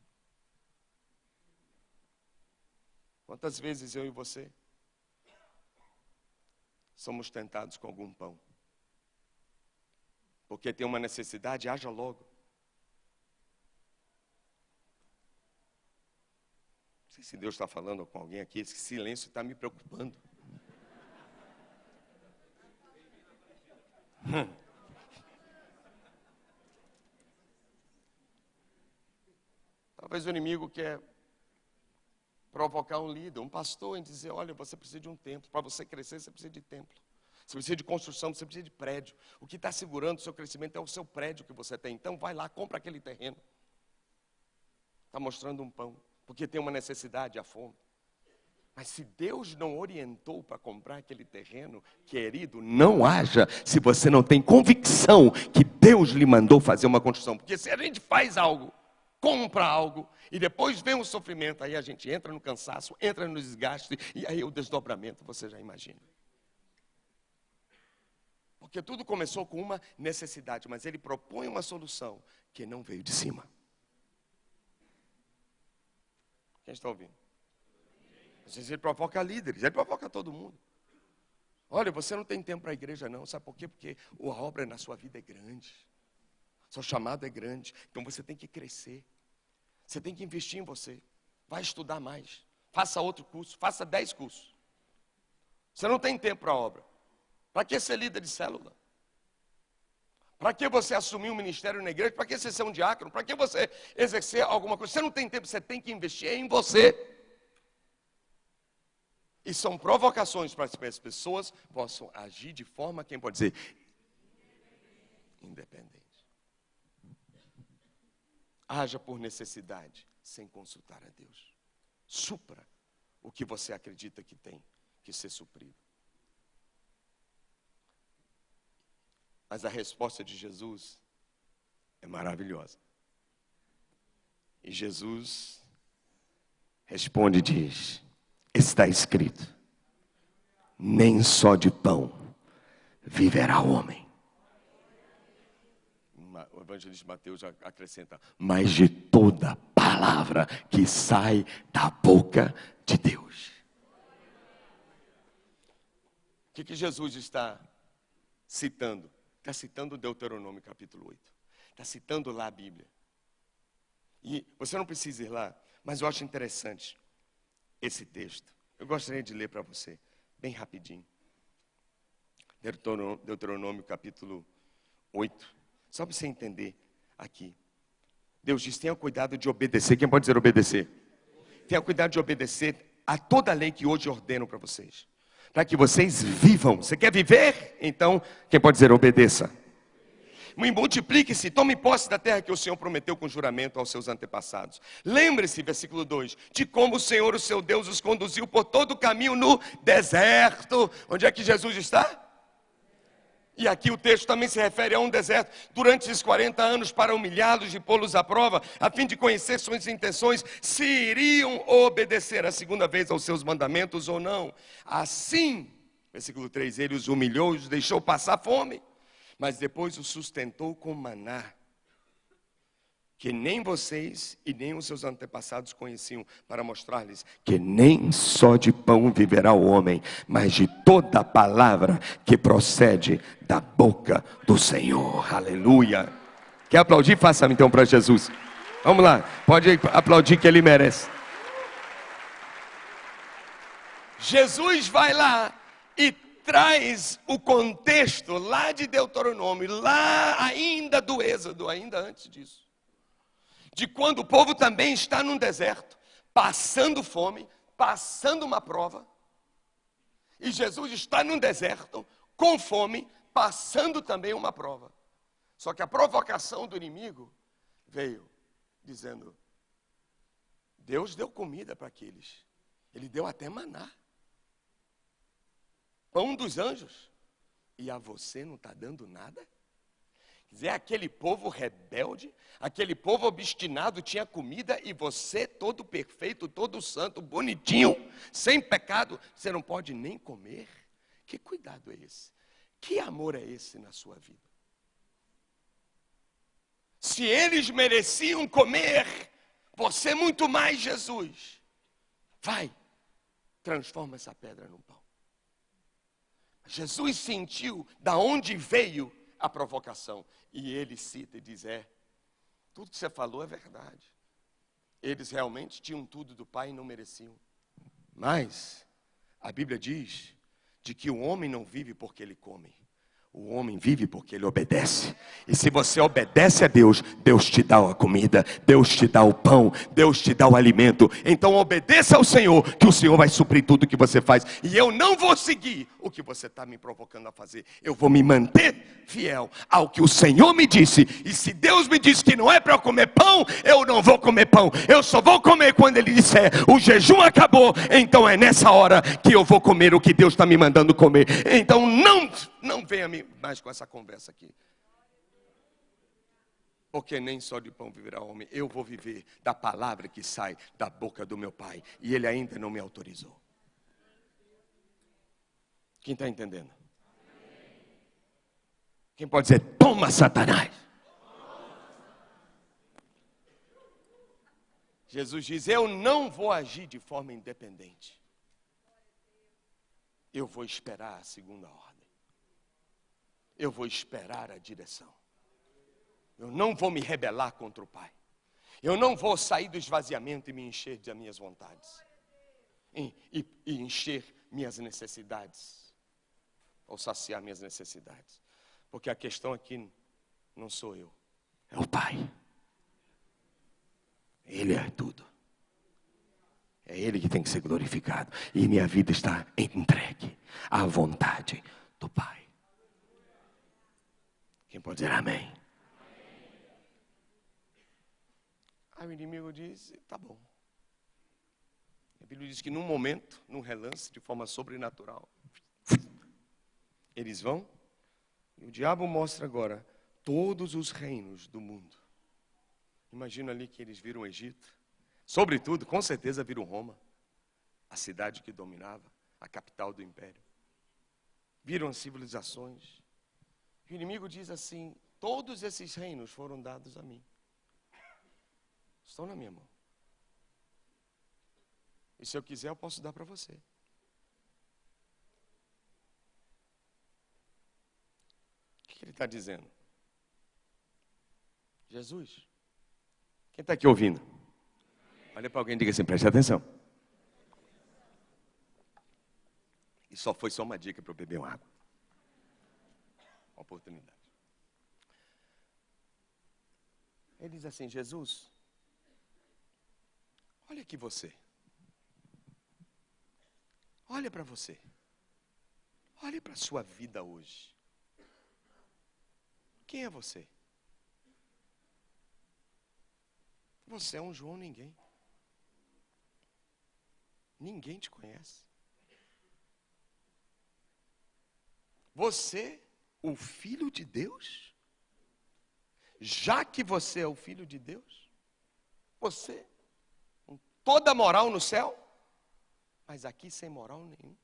Quantas vezes eu e você somos tentados com algum pão? Porque tem uma necessidade, haja logo. Não sei se Deus está falando com alguém aqui, esse silêncio está me preocupando. Talvez o inimigo quer provocar um líder, um pastor, em dizer: olha, você precisa de um templo. Para você crescer, você precisa de templo. Você precisa de construção, você precisa de prédio. O que está segurando o seu crescimento é o seu prédio que você tem. Então, vai lá, compra aquele terreno. Está mostrando um pão porque tem uma necessidade, a fome. Mas se Deus não orientou para comprar aquele terreno, querido, não haja se você não tem convicção que Deus lhe mandou fazer uma construção. Porque se a gente faz algo, compra algo, e depois vem o sofrimento, aí a gente entra no cansaço, entra no desgaste, e aí o desdobramento, você já imagina. Porque tudo começou com uma necessidade, mas ele propõe uma solução que não veio de cima. Quem está ouvindo? Às vezes ele provoca líderes, ele provoca todo mundo. Olha, você não tem tempo para a igreja, não. Sabe por quê? Porque a obra na sua vida é grande. Seu chamado é grande. Então você tem que crescer. Você tem que investir em você. Vai estudar mais. Faça outro curso. Faça dez cursos. Você não tem tempo para a obra. Para que ser líder de célula? Para que você assumir um ministério na igreja? Para que você ser um diácono? Para que você exercer alguma coisa? Você não tem tempo, você tem que investir em você. E são provocações para que as pessoas possam agir de forma, quem pode dizer, independente. Haja por necessidade, sem consultar a Deus. Supra o que você acredita que tem que ser suprido. Mas a resposta de Jesus é maravilhosa. E Jesus responde e diz: Está escrito, nem só de pão viverá o homem. O evangelista Mateus acrescenta, mas de toda palavra que sai da boca de Deus. O que, que Jesus está citando? Está citando Deuteronômio capítulo 8. Está citando lá a Bíblia. E você não precisa ir lá, mas eu acho interessante esse texto. Eu gostaria de ler para você, bem rapidinho. Deuteronômio, capítulo 8. Só para você entender aqui. Deus diz: tenha cuidado de obedecer. Quem pode dizer obedecer? Tenha cuidado de obedecer a toda a lei que hoje ordeno para vocês para que vocês vivam. Você quer viver? Então, quem pode dizer obedeça? multiplique-se, tome posse da terra que o Senhor prometeu com juramento aos seus antepassados. Lembre-se, versículo 2, de como o Senhor, o seu Deus, os conduziu por todo o caminho no deserto. Onde é que Jesus está? E aqui o texto também se refere a um deserto, durante esses 40 anos, para humilhá-los e pô-los à prova, a fim de conhecer suas intenções, se iriam obedecer a segunda vez aos seus mandamentos ou não. Assim, versículo 3, ele os humilhou e os deixou passar fome, mas depois os sustentou com maná que nem vocês e nem os seus antepassados conheciam, para mostrar-lhes que nem só de pão viverá o homem, mas de toda palavra que procede da boca do Senhor. Aleluia. Quer aplaudir? Faça então para Jesus. Vamos lá, pode aplaudir que ele merece. Jesus vai lá e traz o contexto lá de Deuteronômio, lá ainda do Êxodo, ainda antes disso de quando o povo também está num deserto, passando fome, passando uma prova, e Jesus está num deserto, com fome, passando também uma prova. Só que a provocação do inimigo veio dizendo: Deus deu comida para aqueles, Ele deu até maná, pão dos anjos, e a você não está dando nada? Dizer, aquele povo rebelde, aquele povo obstinado tinha comida e você, todo perfeito, todo santo, bonitinho, sem pecado, você não pode nem comer? Que cuidado é esse? Que amor é esse na sua vida? Se eles mereciam comer, você muito mais, Jesus. Vai, transforma essa pedra num pão. Jesus sentiu da onde veio a provocação. E ele cita e diz: É, tudo que você falou é verdade. Eles realmente tinham tudo do Pai e não mereciam. Mas a Bíblia diz de que o homem não vive porque ele come, o homem vive porque ele obedece. E se você obedece a Deus, Deus te dá a comida, Deus te dá o pão, Deus te dá o alimento. Então obedeça ao Senhor, que o Senhor vai suprir tudo que você faz. E eu não vou seguir o que você está me provocando a fazer. Eu vou me manter fiel ao que o Senhor me disse. E se Deus me disse que não é para eu comer pão, eu não vou comer pão. Eu só vou comer quando Ele disser o jejum acabou. Então é nessa hora que eu vou comer o que Deus está me mandando comer. Então não não venha mais com essa conversa aqui. Porque nem só de pão viverá o homem, eu vou viver da palavra que sai da boca do meu pai. E ele ainda não me autorizou. Quem está entendendo? Quem pode dizer, toma Satanás? Jesus diz: Eu não vou agir de forma independente. Eu vou esperar a segunda ordem eu vou esperar a direção. Eu não vou me rebelar contra o Pai. Eu não vou sair do esvaziamento e me encher das minhas vontades. E, e, e encher minhas necessidades. Ou saciar minhas necessidades. Porque a questão aqui não sou eu, é o Pai. Ele é tudo. É Ele que tem que ser glorificado. E minha vida está entregue à vontade do Pai. Quem pode dizer amém? Aí o inimigo diz: tá bom. A Bíblia diz que num momento, num relance, de forma sobrenatural, eles vão, e o diabo mostra agora todos os reinos do mundo. Imagina ali que eles viram o Egito, sobretudo, com certeza viram Roma, a cidade que dominava, a capital do império. Viram as civilizações, o inimigo diz assim: todos esses reinos foram dados a mim. Estão na minha mão. E se eu quiser, eu posso dar para você. O que ele está dizendo? Jesus. Quem está aqui ouvindo? Olha para alguém e diga assim: preste atenção. E só foi só uma dica para eu beber uma água oportunidade. Ele diz assim: Jesus, olha aqui você. Olha para você. Olhe para a sua vida hoje. Quem é você? Você é um João ninguém. Ninguém te conhece. Você, o filho de Deus? Já que você é o filho de Deus, você, com toda moral no céu, mas aqui sem moral nenhum.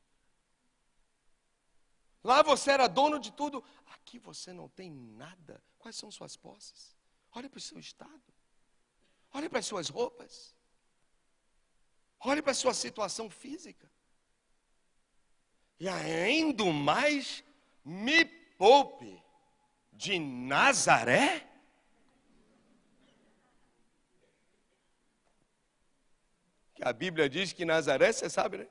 Lá você era dono de tudo, aqui você não tem nada. Quais são suas posses? Olhe para o seu estado. Olhe para as suas roupas. Olhe para a sua situação física. E ainda mais, me poupe de Nazaré? Que a Bíblia diz que Nazaré, você sabe, né?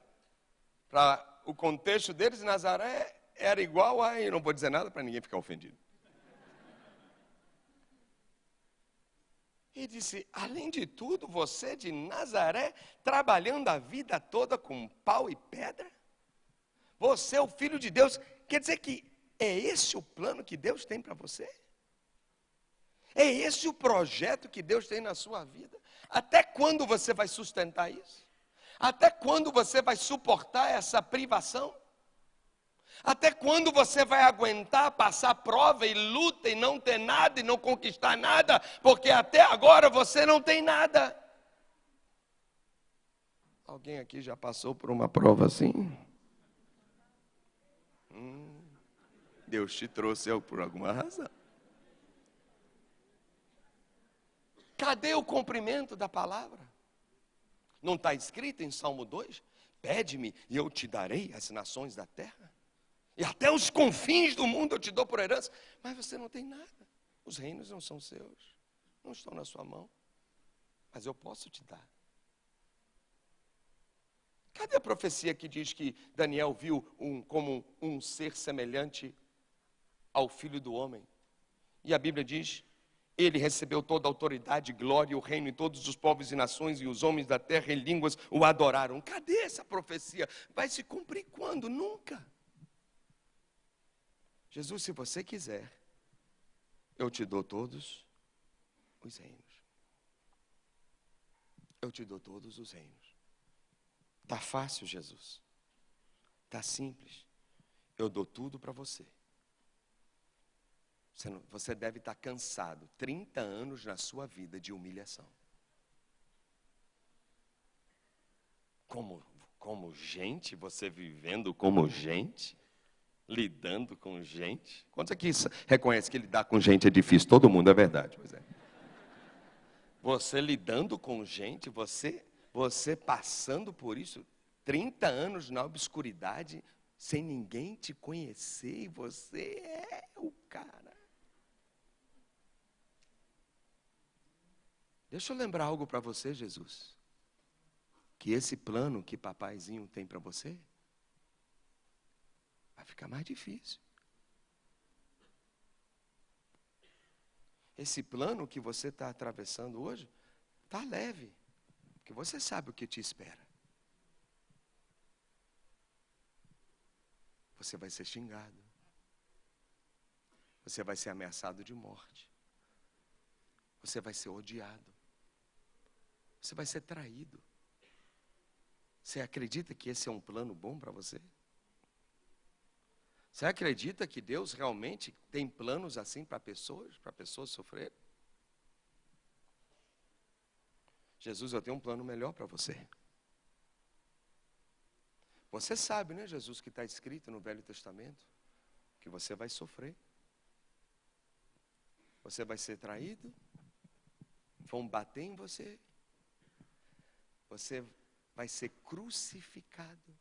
Para o contexto deles, Nazaré era igual a. Eu não vou dizer nada para ninguém ficar ofendido. E disse: além de tudo, você de Nazaré, trabalhando a vida toda com pau e pedra? Você é o filho de Deus. Quer dizer que é esse o plano que Deus tem para você? É esse o projeto que Deus tem na sua vida? Até quando você vai sustentar isso? Até quando você vai suportar essa privação? Até quando você vai aguentar passar prova e luta e não ter nada e não conquistar nada? Porque até agora você não tem nada. Alguém aqui já passou por uma prova assim? Hum, Deus te trouxe por alguma razão. Cadê o cumprimento da palavra? Não está escrito em Salmo 2? Pede-me e eu te darei as nações da terra. E até os confins do mundo eu te dou por herança. Mas você não tem nada. Os reinos não são seus. Não estão na sua mão. Mas eu posso te dar. Cadê a profecia que diz que Daniel viu um, como um ser semelhante ao filho do homem? E a Bíblia diz: ele recebeu toda a autoridade, glória e o reino, e todos os povos e nações e os homens da terra em línguas o adoraram. Cadê essa profecia? Vai se cumprir quando? Nunca. Jesus, se você quiser, eu te dou todos os reinos. Eu te dou todos os reinos. Tá fácil, Jesus. Tá simples. Eu dou tudo para você. Você, não, você deve estar cansado. 30 anos na sua vida de humilhação. Como, como gente, você vivendo como gente? lidando com gente. Quantos aqui reconhece que lidar com gente é difícil? Todo mundo, é verdade. Pois é. Você lidando com gente, você, você passando por isso, 30 anos na obscuridade, sem ninguém te conhecer, e você é o cara. Deixa eu lembrar algo para você, Jesus. Que esse plano que papaizinho tem para você fica mais difícil. Esse plano que você está atravessando hoje está leve, porque você sabe o que te espera. Você vai ser xingado. Você vai ser ameaçado de morte. Você vai ser odiado. Você vai ser traído. Você acredita que esse é um plano bom para você? Você acredita que Deus realmente tem planos assim para pessoas, para pessoas sofrerem? Jesus, eu tenho um plano melhor para você. Você sabe, né, Jesus, que está escrito no Velho Testamento, que você vai sofrer. Você vai ser traído, vão bater em você, você vai ser crucificado,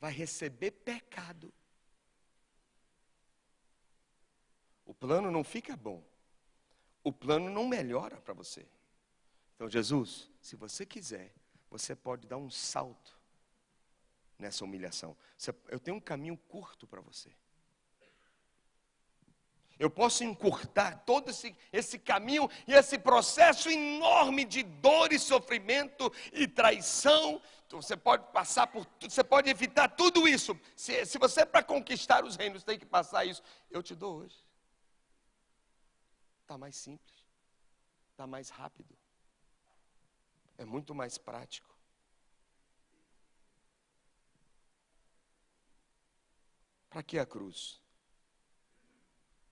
vai receber pecado. o plano não fica bom. O plano não melhora para você. Então, Jesus, se você quiser, você pode dar um salto nessa humilhação. Eu tenho um caminho curto para você. Eu posso encurtar todo esse, esse caminho e esse processo enorme de dor e sofrimento e traição. Você pode passar por você pode evitar tudo isso. Se, se você, para conquistar os reinos, tem que passar isso, eu te dou hoje. Está mais simples, está mais rápido, é muito mais prático. Para que a cruz?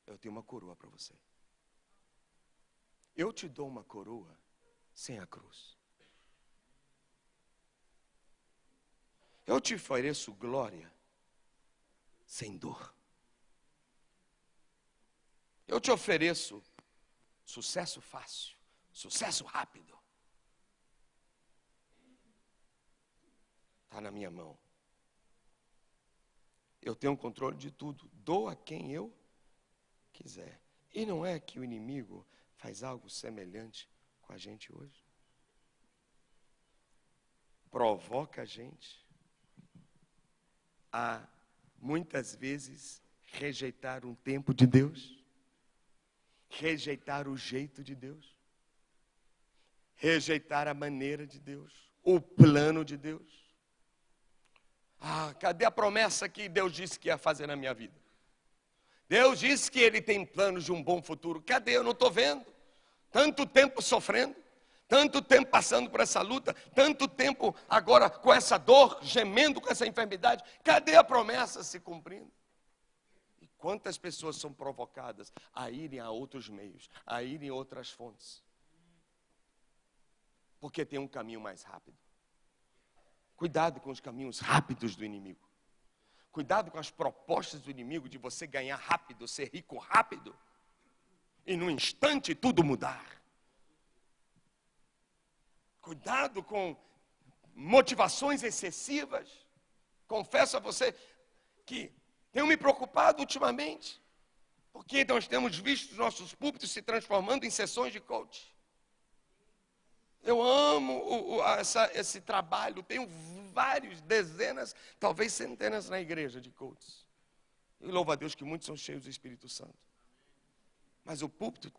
Eu tenho uma coroa para você. Eu te dou uma coroa sem a cruz. Eu te ofereço glória sem dor. Eu te ofereço sucesso fácil, sucesso rápido. Está na minha mão. Eu tenho controle de tudo. Dou a quem eu quiser. E não é que o inimigo faz algo semelhante com a gente hoje? Provoca a gente a muitas vezes rejeitar um tempo de Deus, rejeitar o jeito de Deus, rejeitar a maneira de Deus, o plano de Deus. Ah, cadê a promessa que Deus disse que ia fazer na minha vida? Deus disse que Ele tem planos de um bom futuro. Cadê? Eu não estou vendo. Tanto tempo sofrendo, tanto tempo passando por essa luta, tanto tempo agora com essa dor, gemendo com essa enfermidade. Cadê a promessa se cumprindo? E quantas pessoas são provocadas a irem a outros meios, a irem a outras fontes? Porque tem um caminho mais rápido. Cuidado com os caminhos rápidos do inimigo. Cuidado com as propostas do inimigo de você ganhar rápido, ser rico rápido, e num instante tudo mudar. Cuidado com motivações excessivas. Confesso a você que tenho me preocupado ultimamente, porque nós temos visto os nossos púlpitos se transformando em sessões de coach. Eu amo o, o, essa, esse trabalho, tenho vários, dezenas, talvez centenas na igreja de coaches. E louvo a Deus que muitos são cheios do Espírito Santo. Mas o púlpito,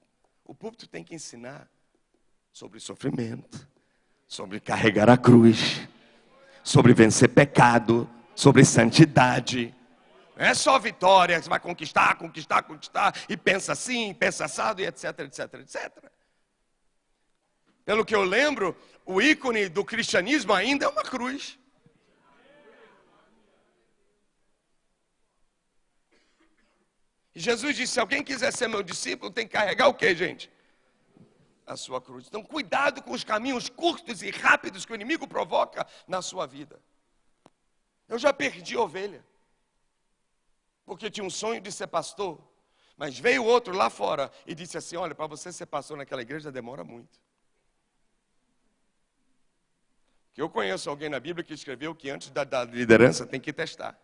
o púlpito tem que ensinar sobre sofrimento, sobre carregar a cruz, sobre vencer pecado, sobre santidade. Não é só vitória, você vai conquistar, conquistar, conquistar, e pensa assim, pensa assado, e etc, etc, etc. Pelo que eu lembro, o ícone do cristianismo ainda é uma cruz. Jesus disse: se alguém quiser ser meu discípulo, tem que carregar o que, gente? A sua cruz. Então, cuidado com os caminhos curtos e rápidos que o inimigo provoca na sua vida. Eu já perdi ovelha, porque tinha um sonho de ser pastor, mas veio outro lá fora e disse assim: Olha, para você ser pastor naquela igreja demora muito. Que eu conheço alguém na Bíblia que escreveu que antes da, da liderança tem que testar,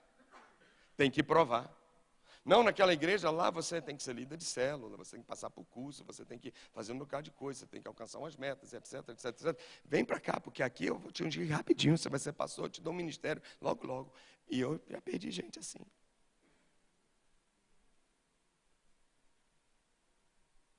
tem que provar. Não, naquela igreja lá você tem que ser líder de célula, você tem que passar por curso, você tem que fazer um bocado de coisa, você tem que alcançar umas metas, etc, etc, etc. Vem para cá, porque aqui eu vou te ungir rapidinho, você vai ser pastor, eu te dou um ministério logo, logo. E eu já perdi gente assim.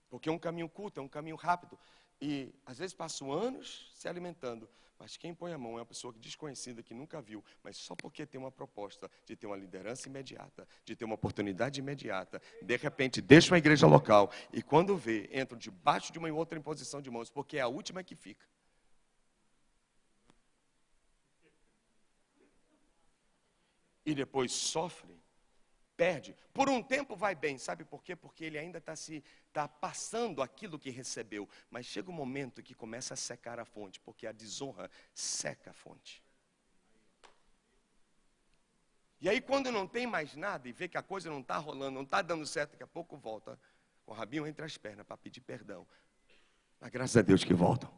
Porque um caminho curto, é um caminho rápido. E às vezes passo anos se alimentando, mas quem põe a mão é uma pessoa desconhecida que nunca viu, mas só porque tem uma proposta de ter uma liderança imediata, de ter uma oportunidade imediata, de repente deixa uma igreja local e quando vê, entram debaixo de uma outra imposição de mãos, porque é a última que fica. E depois sofre perde. Por um tempo vai bem, sabe por quê? Porque ele ainda está se tá passando aquilo que recebeu. Mas chega um momento que começa a secar a fonte, porque a desonra seca a fonte. E aí, quando não tem mais nada e vê que a coisa não está rolando, não está dando certo, daqui a pouco volta com o rabinho entre as pernas para pedir perdão. Mas graças a Deus que voltam.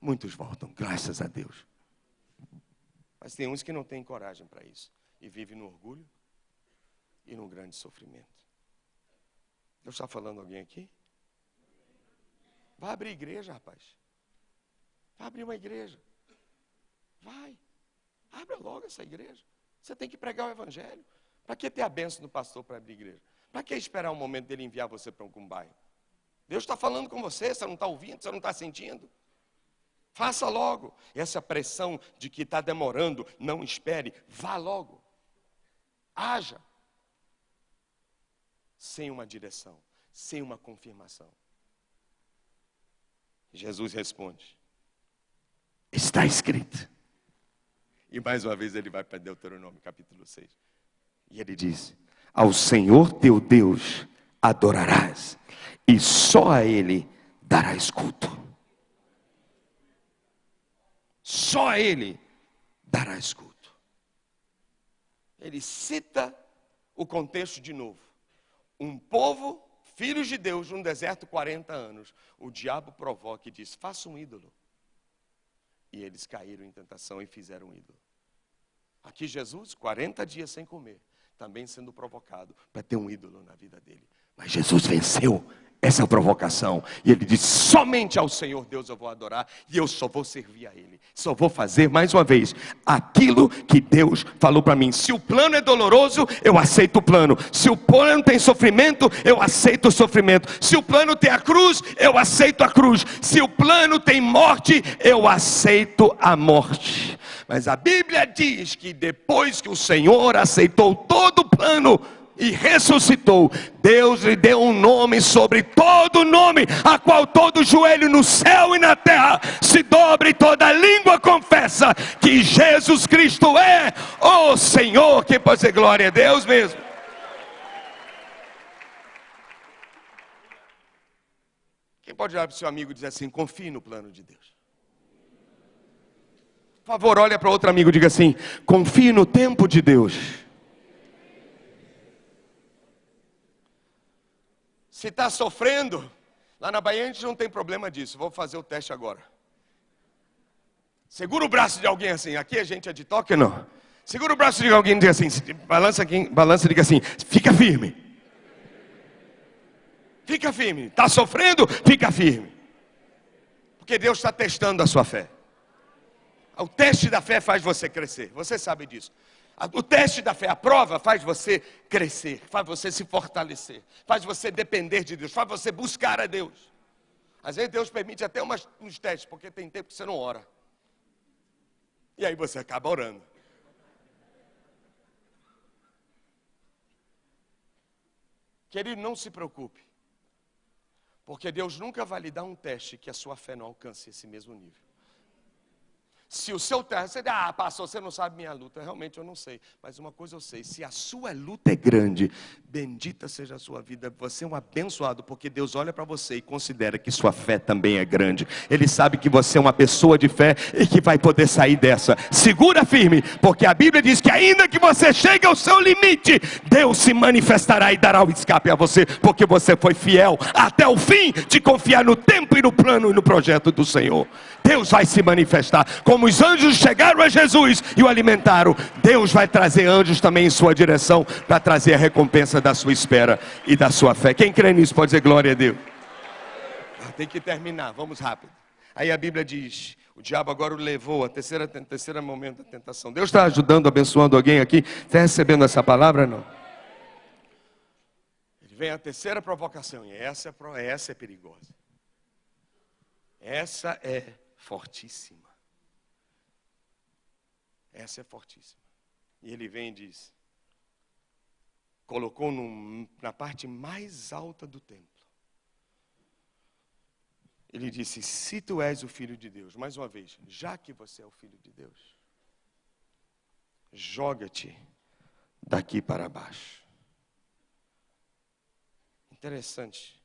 Muitos voltam, graças a Deus. Mas tem uns que não têm coragem para isso e vivem no orgulho, e num grande sofrimento. Deus está falando alguém aqui? Vai abrir igreja, rapaz. Vai abrir uma igreja. Vai. Abra logo essa igreja. Você tem que pregar o evangelho. Para que ter a benção do pastor para abrir igreja? Para que esperar o momento dele enviar você para algum bairro? Deus está falando com você, você não está ouvindo, você não está sentindo. Faça logo. Essa pressão de que está demorando, não espere, vá logo. Haja sem uma direção, sem uma confirmação. Jesus responde: Está escrito. E mais uma vez ele vai para Deuteronômio capítulo 6. E ele diz: Ao Senhor teu Deus adorarás, e só a Ele darás culto. Só a Ele darás culto. Ele cita o contexto de novo. Um povo, filhos de Deus, num deserto 40 anos. O diabo provoca e diz: faça um ídolo. E eles caíram em tentação e fizeram um ídolo. Aqui Jesus, 40 dias sem comer, também sendo provocado para ter um ídolo na vida dele. Mas Jesus venceu essa provocação. E ele disse: somente ao Senhor Deus eu vou adorar e eu só vou servir a Ele. Só vou fazer mais uma vez aquilo que Deus falou para mim. Se o plano é doloroso, eu aceito o plano. Se o plano tem sofrimento, eu aceito o sofrimento. Se o plano tem a cruz, eu aceito a cruz. Se o plano tem morte, eu aceito a morte. Mas a Bíblia diz que depois que o Senhor aceitou todo o plano, e ressuscitou, Deus lhe deu um nome sobre todo nome, a qual todo joelho no céu e na terra se dobre toda língua confessa que Jesus Cristo é o Senhor. Quem pode ser glória a Deus mesmo? Quem pode olhar para o seu amigo e dizer assim: confie no plano de Deus? Por favor, olha para outro amigo e diga assim: confie no tempo de Deus. Se está sofrendo, lá na Bahia a gente não tem problema disso. Vou fazer o teste agora. Segura o braço de alguém assim. Aqui a gente é de toque não? Segura o braço de alguém e diga assim. Balança aqui, balança e diga assim. Fica firme. Fica firme. Está sofrendo? Fica firme. Porque Deus está testando a sua fé. O teste da fé faz você crescer. Você sabe disso. O teste da fé, a prova, faz você crescer, faz você se fortalecer, faz você depender de Deus, faz você buscar a Deus. Às vezes Deus permite até umas, uns testes, porque tem tempo que você não ora. E aí você acaba orando. Querido, não se preocupe. Porque Deus nunca vai lhe dar um teste que a sua fé não alcance esse mesmo nível. Se o seu terra, você diz, ah, pastor, você não sabe minha luta. Realmente eu não sei. Mas uma coisa eu sei: se a sua luta é grande, bendita seja a sua vida. Você é um abençoado, porque Deus olha para você e considera que sua fé também é grande. Ele sabe que você é uma pessoa de fé e que vai poder sair dessa. Segura firme, porque a Bíblia diz que ainda que você chegue ao seu limite, Deus se manifestará e dará o escape a você, porque você foi fiel até o fim de confiar no tempo e no plano e no projeto do Senhor. Deus vai se manifestar. Como os anjos chegaram a Jesus e o alimentaram, Deus vai trazer anjos também em sua direção para trazer a recompensa da sua espera e da sua fé. Quem crê nisso pode dizer glória a Deus. Ah, tem que terminar, vamos rápido. Aí a Bíblia diz: o diabo agora o levou a terceira, terceira momento da tentação. Deus está ajudando, abençoando alguém aqui? Está recebendo essa palavra? Não. Ele vem a terceira provocação, e essa é, essa é perigosa. Essa é fortíssima. Essa é fortíssima. E ele vem e diz: colocou num, na parte mais alta do templo. Ele disse: Se tu és o filho de Deus, mais uma vez, já que você é o filho de Deus, joga-te daqui para baixo. Interessante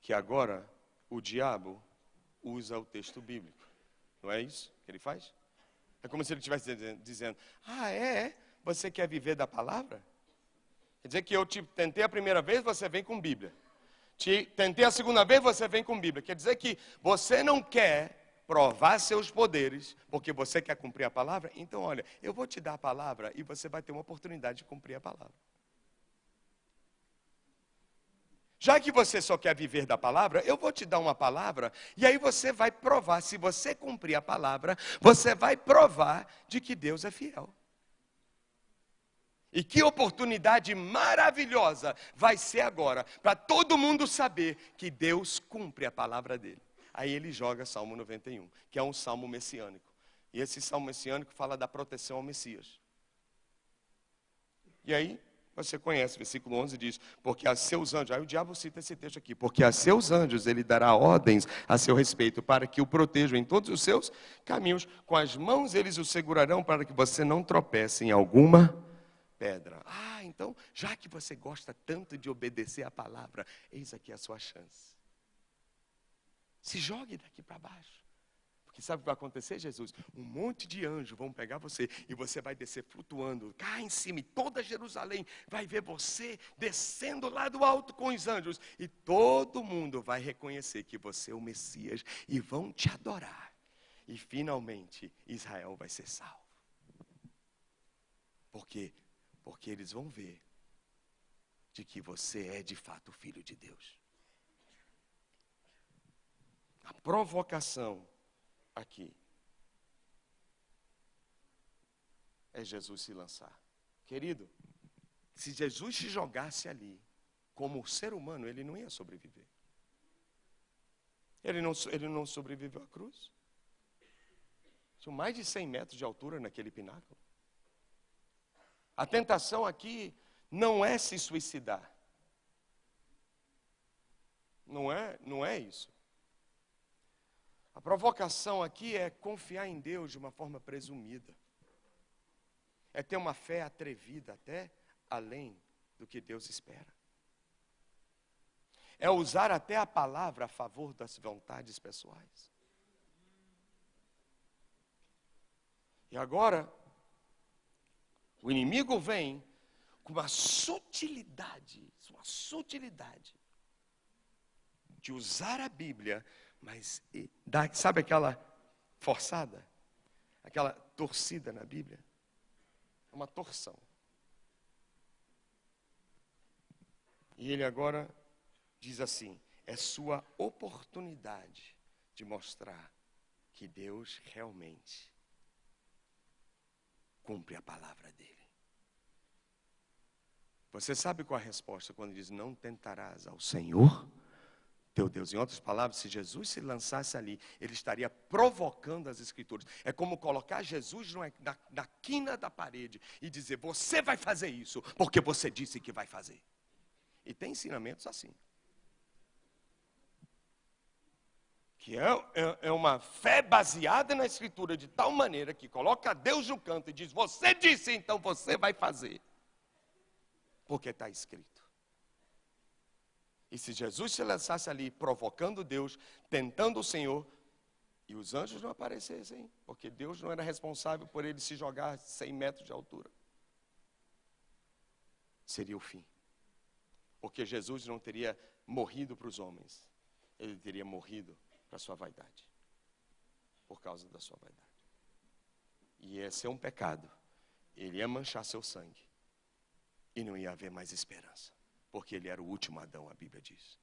que agora o diabo usa o texto bíblico. Não é isso que ele faz? É como se ele estivesse dizendo: Ah, é, é? Você quer viver da palavra? Quer dizer que eu te tentei a primeira vez, você vem com Bíblia. Te tentei a segunda vez, você vem com Bíblia. Quer dizer que você não quer provar seus poderes, porque você quer cumprir a palavra? Então, olha, eu vou te dar a palavra e você vai ter uma oportunidade de cumprir a palavra. Já que você só quer viver da palavra, eu vou te dar uma palavra, e aí você vai provar, se você cumprir a palavra, você vai provar de que Deus é fiel. E que oportunidade maravilhosa vai ser agora, para todo mundo saber que Deus cumpre a palavra dele. Aí ele joga Salmo 91, que é um salmo messiânico. E esse salmo messiânico fala da proteção ao Messias. E aí, Você conhece, versículo 11 diz: Porque a seus anjos, aí o diabo cita esse texto aqui, porque a seus anjos ele dará ordens a seu respeito, para que o protejam em todos os seus caminhos, com as mãos eles o segurarão, para que você não tropece em alguma pedra. Ah, então, já que você gosta tanto de obedecer a palavra, eis aqui a sua chance. Se jogue daqui para baixo. Porque sabe o que vai acontecer, Jesus? Um monte de anjos vão pegar você e você vai descer flutuando, cá em cima, e toda Jerusalém vai ver você descendo lá do alto com os anjos, e todo mundo vai reconhecer que você é o Messias e vão te adorar. E finalmente Israel vai ser salvo. Por quê? Porque eles vão ver de que você é de fato filho de Deus. A provocação aqui é Jesus se lançar. Querido, se Jesus se jogasse ali, como ser humano, ele não ia sobreviver. Ele não, ele não sobreviveu à cruz. Tinha mais de 100 metros de altura naquele pináculo. A tentação aqui não é se suicidar. Não é, não é isso. A provocação aqui é confiar em Deus de uma forma presumida. É ter uma fé atrevida até além do que Deus espera. É usar até a palavra a favor das vontades pessoais. E agora, o inimigo vem com uma sutilidade, uma sutilidade de usar a Bíblia mas dá, sabe aquela forçada? Aquela torcida na Bíblia? É uma torção. E ele agora diz assim: é sua oportunidade de mostrar que Deus realmente cumpre a palavra dele. Você sabe qual a resposta quando diz: Não tentarás ao Senhor teu Deus. Em outras palavras, se Jesus se lançasse ali, ele estaria provocando as Escrituras. É como colocar Jesus na, na quina da parede e dizer: Você vai fazer isso, porque você disse que vai fazer. E tem ensinamentos assim. Que é, é, é uma fé baseada na Escritura, de tal maneira que coloca Deus no canto e diz: Você disse, então você vai fazer. Porque está escrito. E se Jesus se lançasse ali provocando Deus, tentando o Senhor, e os anjos não aparecessem, porque Deus não era responsável por ele se jogar 100 metros de altura, seria o fim. Porque Jesus não teria morrido para os homens, ele teria morrido para a sua vaidade, por causa da sua vaidade. E ia ser um pecado, ele ia manchar seu sangue, e não ia haver mais esperança. Porque ele era o último Adão, a Bíblia diz.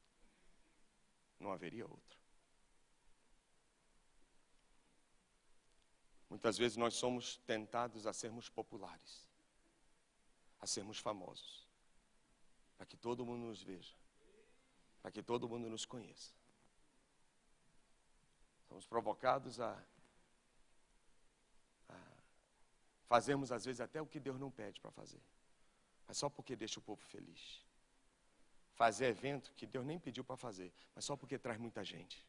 Não haveria outro. Muitas vezes nós somos tentados a sermos populares, a sermos famosos, para que todo mundo nos veja, para que todo mundo nos conheça. Somos provocados a, a fazermos, às vezes, até o que Deus não pede para fazer, mas só porque deixa o povo feliz fazer evento que Deus nem pediu para fazer, mas só porque traz muita gente.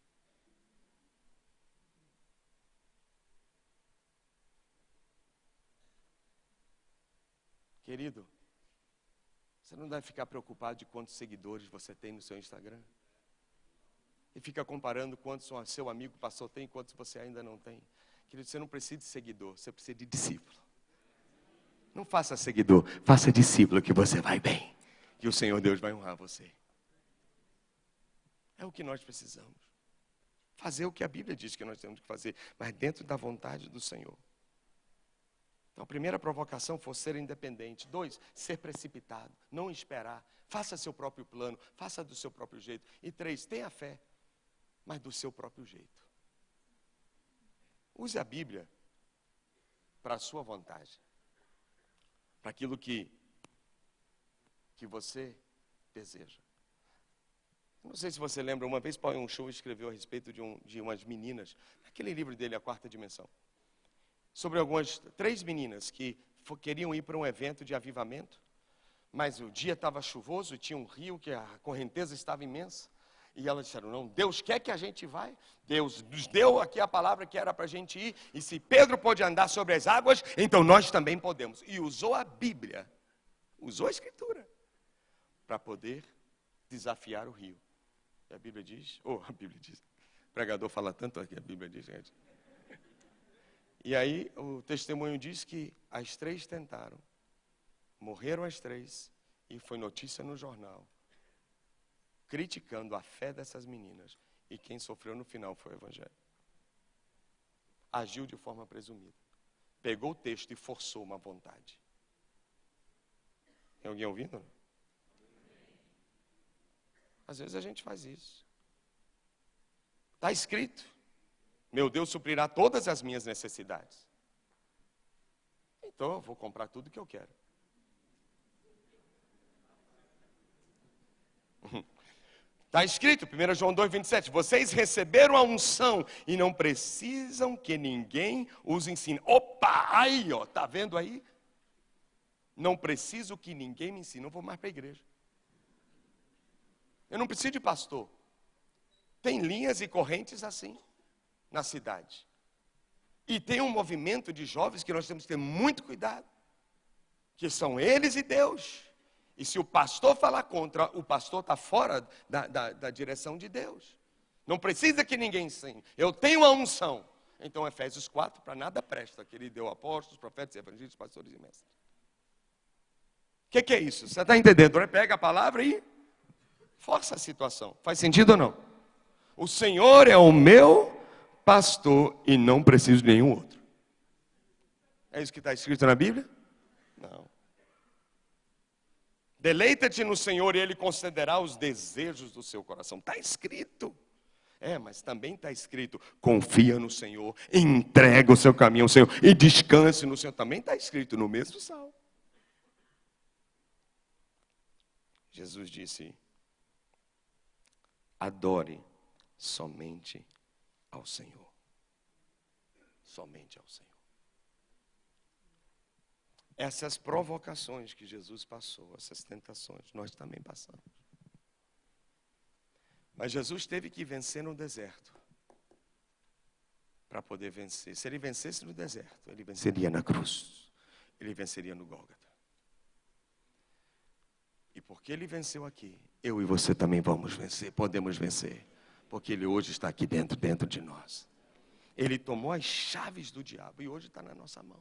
Querido, você não deve ficar preocupado de quantos seguidores você tem no seu Instagram. E fica comparando quantos seu amigo pastor tem e quantos você ainda não tem. Querido, você não precisa de seguidor, você precisa de discípulo. Não faça seguidor, faça discípulo que você vai bem que o Senhor Deus vai honrar você. É o que nós precisamos. Fazer o que a Bíblia diz que nós temos que fazer, mas dentro da vontade do Senhor. Então, a primeira provocação foi ser independente. Dois, ser precipitado, não esperar. Faça seu próprio plano, faça do seu próprio jeito. E três, tenha fé, mas do seu próprio jeito. Use a Bíblia para a sua vontade, para aquilo que que você deseja. Não sei se você lembra, uma vez um show escreveu a respeito de, um, de umas meninas, naquele livro dele, A Quarta Dimensão, sobre algumas, três meninas que queriam ir para um evento de avivamento, Mas o dia estava chuvoso tinha um rio que a correnteza estava imensa. E elas disseram: Não, Deus quer que a gente vá. Deus nos deu aqui a palavra que era para a gente ir. E se Pedro pode andar sobre as águas, então nós também podemos. E usou a Bíblia, usou a Escritura, para poder desafiar o rio. E a Bíblia diz: Oh, a Bíblia diz. O pregador fala tanto aqui, a Bíblia diz, gente. E aí o testemunho diz que as três tentaram. Morreram as três e foi notícia no jornal, criticando a fé dessas meninas. E quem sofreu no final foi o Evangelho. Agiu de forma presumida. Pegou o texto e forçou uma vontade. Tem alguém ouvindo? Às vezes a gente faz isso. Está escrito. Meu Deus suprirá todas as minhas necessidades. Então eu vou comprar tudo que eu quero. Está escrito, 1 João 2, 27, vocês receberam a unção e não precisam que ninguém os ensine. Opa, aí, ó, tá vendo aí? Não preciso que ninguém me ensine, não vou mais para a igreja. Eu não preciso de pastor. Tem linhas e correntes assim na cidade. E tem um movimento de jovens que nós temos que ter muito cuidado, que são eles e Deus. E se o pastor falar contra, o pastor está fora da, da, da, direção de Deus. Não precisa que ninguém ensine. Eu tenho a unção. Então, Efésios 4, para nada presta, que ele deu apóstolos, profetas, evangelhos, pastores e mestres. O que, que, é isso? Você está entendendo? Pega a palavra e força a situação. Faz sentido ou não? O Senhor é o meu pastor e não preciso de nenhum outro. É isso que está escrito na Bíblia? Não. Deleita-te no Senhor e Ele concederá os desejos do seu coração. Está escrito. É, mas também está escrito: confia no Senhor, entrega o seu caminho ao Senhor e descanse no Senhor. Também está escrito no mesmo salmo. Jesus disse: adore somente ao Senhor. Somente ao Senhor essas provocações que Jesus passou, essas tentações, nós também passamos. Mas Jesus teve que vencer no deserto para poder vencer. Se ele vencesse no deserto, ele venceria na cruz, ele venceria no Gólgota. E porque ele venceu aqui, eu e você também vamos vencer, podemos vencer, porque ele hoje está aqui dentro, dentro de nós. Ele tomou as chaves do diabo e hoje está na nossa mão.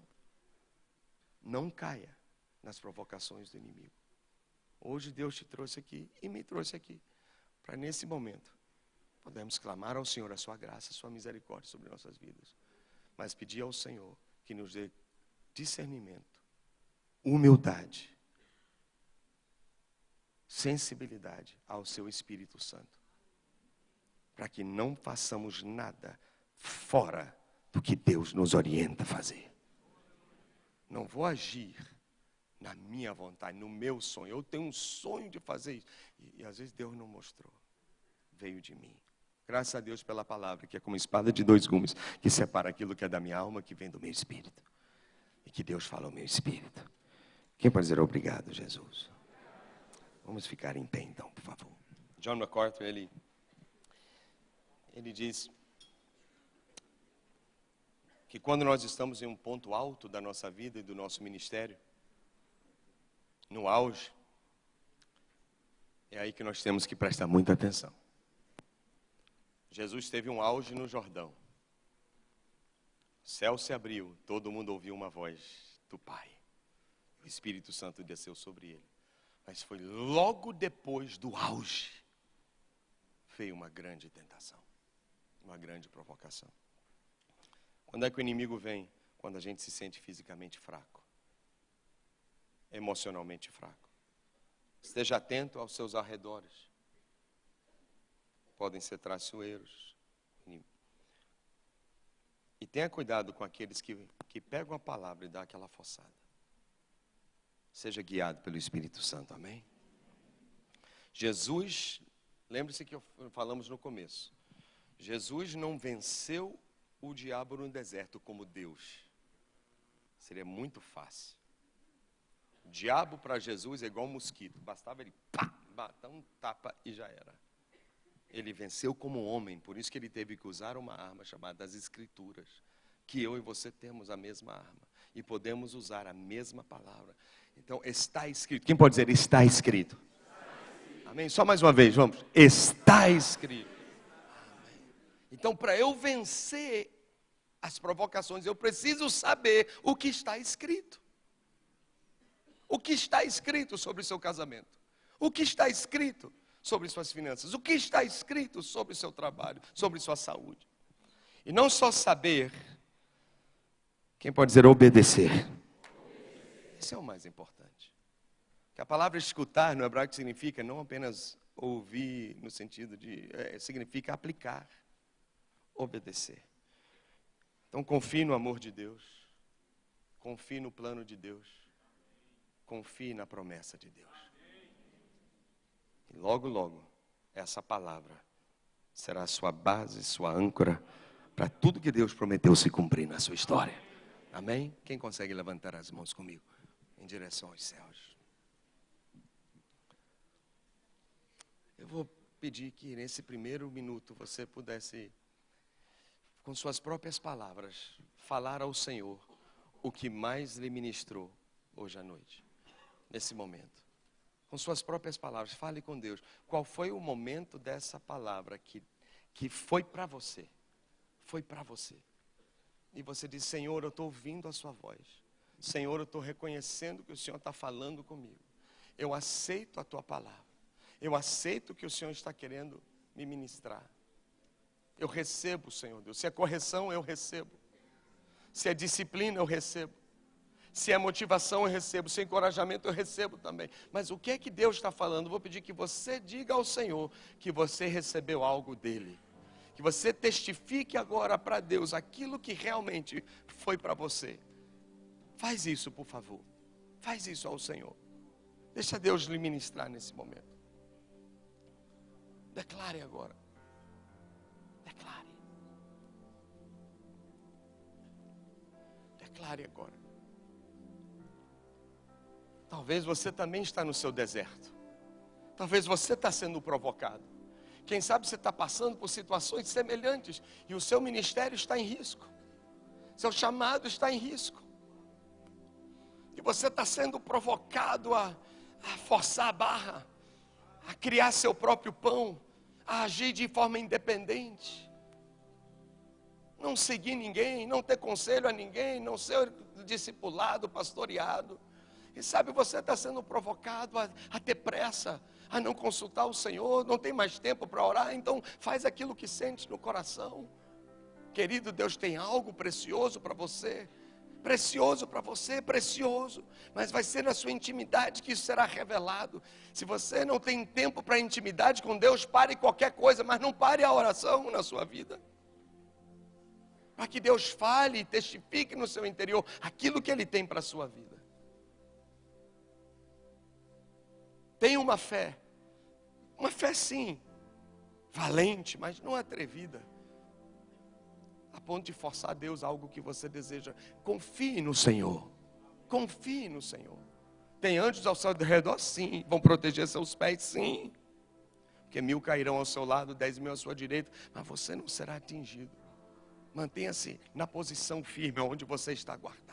Não caia nas provocações do inimigo. Hoje Deus te trouxe aqui e me trouxe aqui, para nesse momento podemos clamar ao Senhor a sua graça, a sua misericórdia sobre nossas vidas, mas pedir ao Senhor que nos dê discernimento, humildade, sensibilidade ao seu Espírito Santo, para que não façamos nada fora do que Deus nos orienta a fazer. Não vou agir na minha vontade, no meu sonho. Eu tenho um sonho de fazer isso. E, e, às vezes Deus não mostrou. Veio de mim. Graças a Deus pela palavra, que é como espada de dois gumes, que separa aquilo que é da minha alma, que vem do meu espírito. E que Deus fala ao meu espírito. Quem pode dizer obrigado, Jesus? Vamos ficar em pé então, por favor. John MacArthur, ele, ele diz que quando nós estamos em um ponto alto da nossa vida e do nosso ministério, no auge, é aí que nós temos que prestar muita atenção. Jesus teve um auge no Jordão. O céu se abriu, todo mundo ouviu uma voz do Pai. O Espírito Santo desceu sobre ele. Mas foi logo depois do auge, veio uma grande tentação, uma grande provocação. Quando é que o inimigo vem? Quando a gente se sente fisicamente fraco, emocionalmente fraco. Esteja atento aos seus arredores. Podem ser traiçoeiros. E tenha cuidado com aqueles que, que pegam a palavra e dão aquela forçada. Seja guiado pelo Espírito Santo, amém? Jesus, lembre-se que falamos no começo. Jesus não venceu o diabo no deserto como Deus. Seria muito fácil. Diabo para Jesus é igual um mosquito. Bastava ele pá, bater um tapa e já era. Ele venceu como homem, por isso que ele teve que usar uma arma chamada as Escrituras. Que eu e você temos a mesma arma e podemos usar a mesma palavra. Então, está escrito. Quem pode dizer está escrito? Amém? Só mais uma vez, vamos. Está escrito. Amém. Então, para eu vencer as provocações, eu preciso saber o que está escrito. O que está escrito sobre o seu casamento? O que está escrito sobre suas finanças? O que está escrito sobre o seu trabalho, sobre sua saúde? E não só saber, quem pode dizer obedecer? Esse é o mais importante. Que a palavra escutar no hebraico significa não apenas ouvir no sentido de é, significa aplicar, obedecer. Então confie no amor de Deus, confie no plano de Deus, confie na promessa de Deus. E logo, logo, essa palavra será a sua base, sua âncora para tudo que Deus prometeu se cumprir na sua história. Amém? Quem consegue levantar as mãos comigo em direção aos céus? Eu vou pedir que nesse primeiro minuto você pudesse, com suas próprias palavras, falar ao Senhor o que mais lhe ministrou hoje à noite, nesse momento com suas próprias palavras, fale com Deus. Qual foi o momento dessa palavra que, que foi para você? Foi para você. E você diz: Senhor, eu estou ouvindo a Sua voz. Senhor, eu estou reconhecendo que o Senhor está falando comigo. Eu aceito a Tua palavra. Eu aceito que o Senhor está querendo me ministrar. Eu recebo, Senhor Deus. Se é correção, eu recebo. Se é disciplina, eu recebo. Se é motivação, eu recebo. Se é encorajamento, eu recebo também. Mas o que é que Deus está falando? Vou pedir que você diga ao Senhor que você recebeu algo dele. Que você testifique agora para Deus aquilo que realmente foi para você. Faz isso, por favor. Faz isso ao Senhor. Deixa Deus lhe ministrar nesse momento. Declare agora. Declare. Declare agora. Talvez você também está no seu deserto. Talvez você está sendo provocado. Quem sabe você está passando por situações semelhantes e o seu ministério está em risco. Seu chamado está em risco. E você está sendo provocado a, a forçar a barra, a criar seu próprio pão, a agir de forma independente. Não seguir ninguém, não ter conselho a ninguém, não ser discipulado, pastoreado. E sabe, você está sendo provocado a, a ter pressa, a não consultar o Senhor, não tem mais tempo para orar, então faz aquilo que sente no coração. Querido, Deus tem algo precioso para você, precioso para você, precioso, mas vai ser na sua intimidade que isso será revelado. Se você não tem tempo para intimidade com Deus, pare qualquer coisa, mas não pare a oração na sua vida. Para que Deus fale e testifique no seu interior aquilo que Ele tem para a sua vida. Tenha uma fé. Uma fé sim, valente, mas não atrevida. A ponto de forçar a Deus algo que você deseja. Confie no Senhor. Confie no Senhor. Tem anjos ao seu redor, sim. Vão proteger seus pés, sim. Porque mil cairão ao seu lado, dez mil à sua direita, mas você não será atingido. Mantenha-se na posição firme onde você está guardado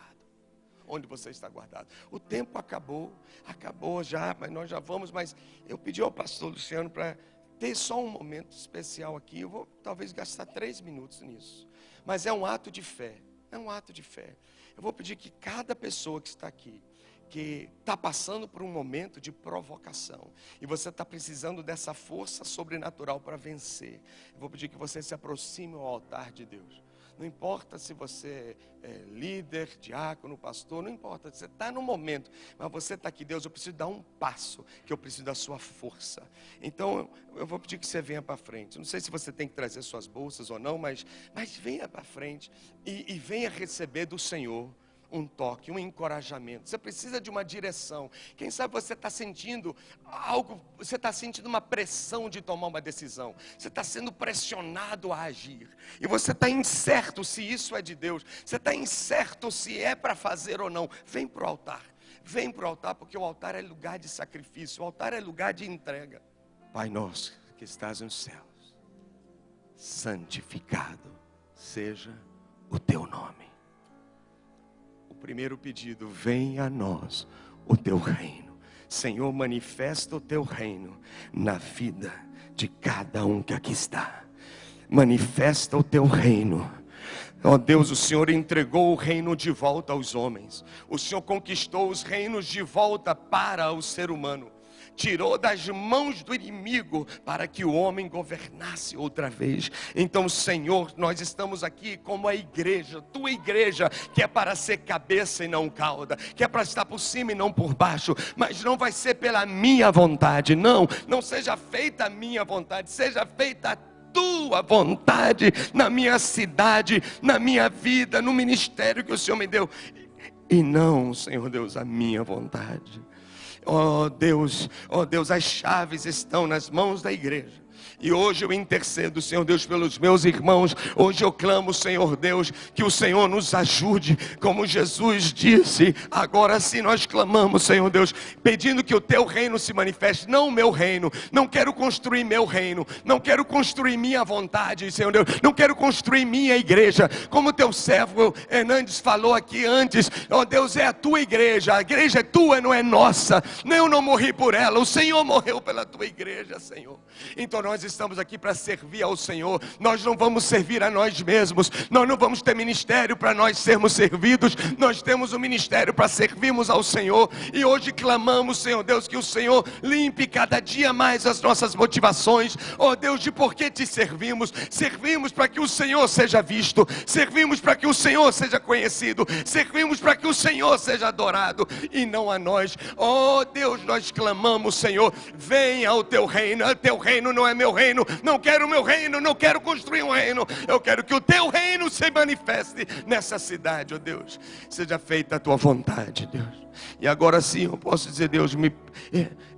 onde você está guardado. O tempo acabou, acabou já, mas nós já vamos, mas eu pedi ao pastor Luciano para ter só um momento especial aqui. Eu vou talvez gastar três minutos nisso. Mas é um ato de fé. É um ato de fé. Eu vou pedir que cada pessoa que está aqui, que está passando por um momento de provocação e você está precisando dessa força sobrenatural para vencer, eu vou pedir que você se aproxime ao altar de Deus. Não importa se você é líder, diácono, pastor, não importa. Você está no momento, mas você está aqui, Deus, eu preciso dar um passo, que eu preciso da sua força. Então, eu vou pedir que você venha para frente. Não sei se você tem que trazer suas bolsas ou não, mas, mas venha para frente e, e venha receber do Senhor um toque, um encorajamento. Você precisa de uma direção. Quem sabe você está sentindo algo, você está sentindo uma pressão de tomar uma decisão. Você está sendo pressionado a agir. E você está incerto se isso é de Deus. Você está incerto se é para fazer ou não. Vem para o altar. Vem para o altar, porque o altar é lugar de sacrifício, o altar é lugar de entrega. Pai nosso que estás nos céus, santificado seja o teu nome. Primeiro pedido, vem a nós o teu reino. Senhor, manifesta o teu reino na vida de cada um que aqui está. Manifesta o teu reino. Ó oh Deus, o Senhor entregou o reino de volta aos homens. O Senhor conquistou os reinos de volta para o ser humano tirou das mãos do inimigo para que o homem governasse outra vez. Então, Senhor, nós estamos aqui como a igreja, tua igreja, que é para ser cabeça e não cauda, que é para estar por cima e não por baixo, mas não vai ser pela minha vontade, não, não seja feita a minha vontade, seja feita a tua vontade na minha cidade, na minha vida, no ministério que o Senhor me deu. E não, Senhor Deus, a minha vontade. Oh Deus, oh Deus, as chaves estão nas mãos da igreja. E hoje eu intercedo, Senhor Deus, pelos meus irmãos. Hoje eu clamo, Senhor Deus, que o Senhor nos ajude, como Jesus disse. Agora sim nós clamamos, Senhor Deus, pedindo que o teu reino se manifeste, não o meu reino. Não quero construir meu reino, não quero construir minha vontade, Senhor Deus. Não quero construir minha igreja. Como teu servo Hernandes falou aqui antes, oh, Deus, é a tua igreja. A igreja é tua, não é nossa. Eu não morri por ela, o Senhor morreu pela tua igreja, Senhor. Então nós aqui para servir ao Senhor. Nós não vamos servir a nós mesmos. Nós não vamos ter ministério para nós sermos servidos. Nós temos um ministério para servirmos ao Senhor. E hoje clamamos, Senhor Deus, que o Senhor limpe cada dia mais as nossas motivações. Oh Deus, de por que te servimos? Servimos para que o Senhor seja visto. Servimos para que o Senhor seja conhecido. Servimos para que o Senhor seja adorado e não a nós. Oh Deus, nós clamamos, Senhor, venha ao teu reino. O teu reino não é meu reino, não quero o meu reino, não quero construir um reino, eu quero que o teu reino se manifeste nessa cidade, ó oh Deus. Seja feita a tua vontade, Deus. E agora sim eu posso dizer, Deus, me,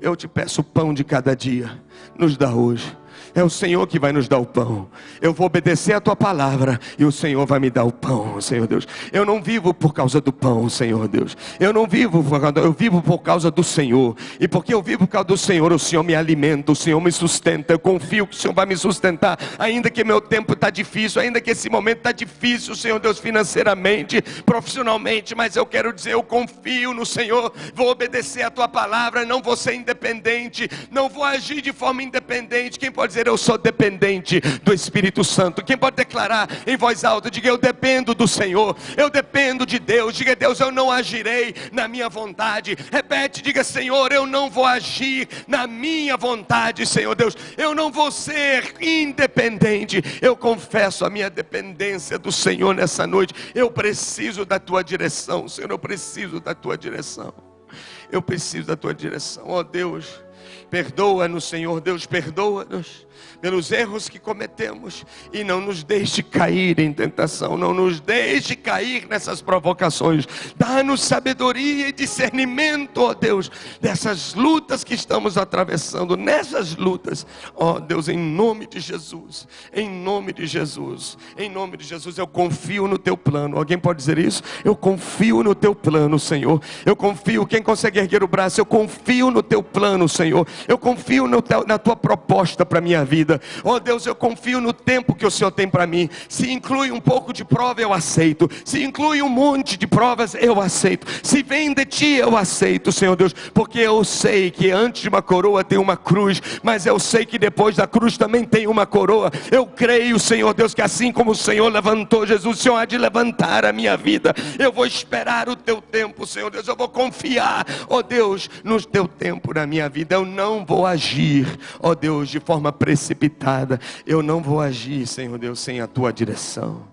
eu te peço o pão de cada dia, nos dá hoje é o Senhor que vai nos dar o pão. Eu vou obedecer a tua palavra e o Senhor vai me dar o pão, Senhor Deus. Eu não vivo por causa do pão, Senhor Deus. Eu não vivo por causa, eu vivo por causa do Senhor. E porque eu vivo por causa do Senhor, o Senhor me alimenta, o Senhor me sustenta. Eu confio que o Senhor vai me sustentar, ainda que meu tempo está difícil, ainda que esse momento está difícil, Senhor Deus, financeiramente, profissionalmente, mas eu quero dizer, eu confio no Senhor, vou obedecer a tua palavra, não vou ser independente, não vou agir de forma independente. Quem pode dizer dizer eu sou dependente do Espírito Santo. Quem pode declarar em voz alta, diga eu dependo do Senhor, eu dependo de Deus. Diga Deus, eu não agirei na minha vontade. Repete, diga Senhor, eu não vou agir na minha vontade, Senhor Deus. Eu não vou ser independente. Eu confesso a minha dependência do Senhor nessa noite. Eu preciso da tua direção, Senhor, eu preciso da tua direção. Eu preciso da tua direção. Ó oh, Deus, perdoa-nos, Senhor Deus, perdoa-nos pelos erros que cometemos e não nos deixe cair em tentação, não nos deixe cair nessas provocações. Dá-nos sabedoria e discernimento, ó Deus, dessas lutas que estamos atravessando, nessas lutas, ó Deus, em nome de Jesus, em nome de Jesus, em nome de Jesus, eu confio no teu plano. Alguém pode dizer isso? Eu confio no teu plano, Senhor. Eu confio, quem consegue erguer o braço, eu confio no teu plano, Senhor. Eu confio teu, na tua proposta para minha vida vida. Oh Deus, eu confio no tempo que o Senhor tem para mim. Se inclui um pouco de prova, eu aceito. Se inclui um monte de provas, eu aceito. Se vem de ti, eu aceito, Senhor Deus, porque eu sei que antes de uma coroa tem uma cruz, mas eu sei que depois da cruz também tem uma coroa. Eu creio, Senhor Deus, que assim como o Senhor levantou Jesus, o Senhor há de levantar a minha vida. Eu vou esperar o teu tempo, Senhor Deus. Eu vou confiar, ó oh Deus, no teu tempo na minha vida. Eu não vou agir, ó oh Deus, de forma precipitada precipitada. Eu não vou agir, Senhor Deus, sem a tua direção.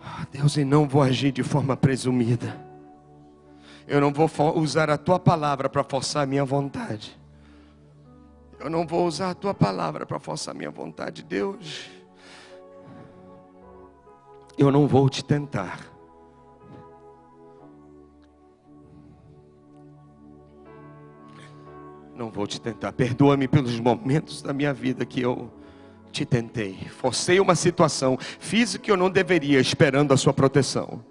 Oh, Deus, e não vou agir de forma presumida. Eu não vou usar a tua palavra para forçar a minha vontade. Eu não vou usar a tua palavra para forçar a minha vontade, Deus. Eu não vou te tentar. Não vou te tentar. Perdoa-me pelos momentos da minha vida que eu te tentei. Forcei uma situação, fiz o que eu não deveria, esperando a sua proteção.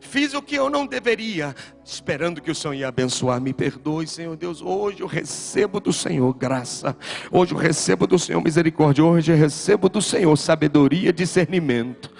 Fiz o que eu não deveria, esperando que o Senhor ia abençoar. Me perdoe, Senhor Deus. Hoje eu recebo do Senhor graça. Hoje eu recebo do Senhor misericórdia. Hoje eu recebo do Senhor sabedoria, discernimento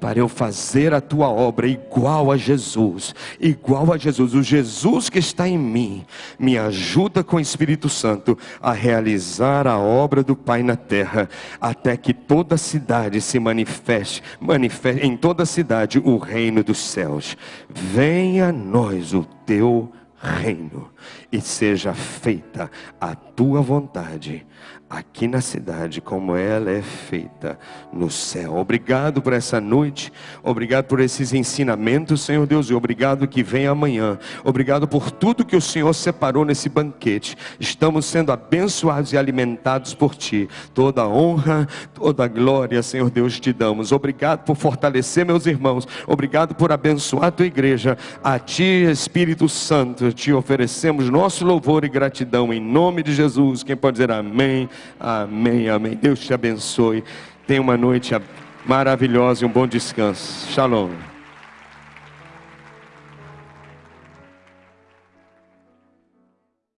para eu fazer a tua obra igual a Jesus, igual a Jesus, o Jesus que está em mim, me ajuda com o Espírito Santo a realizar a obra do Pai na terra, até que toda a cidade se manifeste, manifeste em toda a cidade o reino dos céus. Venha a nós o teu reino e seja feita a tua vontade aqui na cidade, como ela é feita no céu. Obrigado por essa noite, obrigado por esses ensinamentos, Senhor Deus, e obrigado que vem amanhã. Obrigado por tudo que o Senhor separou nesse banquete. Estamos sendo abençoados e alimentados por Ti. Toda honra, toda glória, Senhor Deus, te damos. Obrigado por fortalecer meus irmãos. Obrigado por abençoar a tua igreja. A Ti, Espírito Santo, te oferecemos nosso louvor e gratidão em nome de Jesus. Quem pode dizer amém? Amém, amém. Deus te abençoe. Tenha uma noite maravilhosa e um bom descanso. Shalom.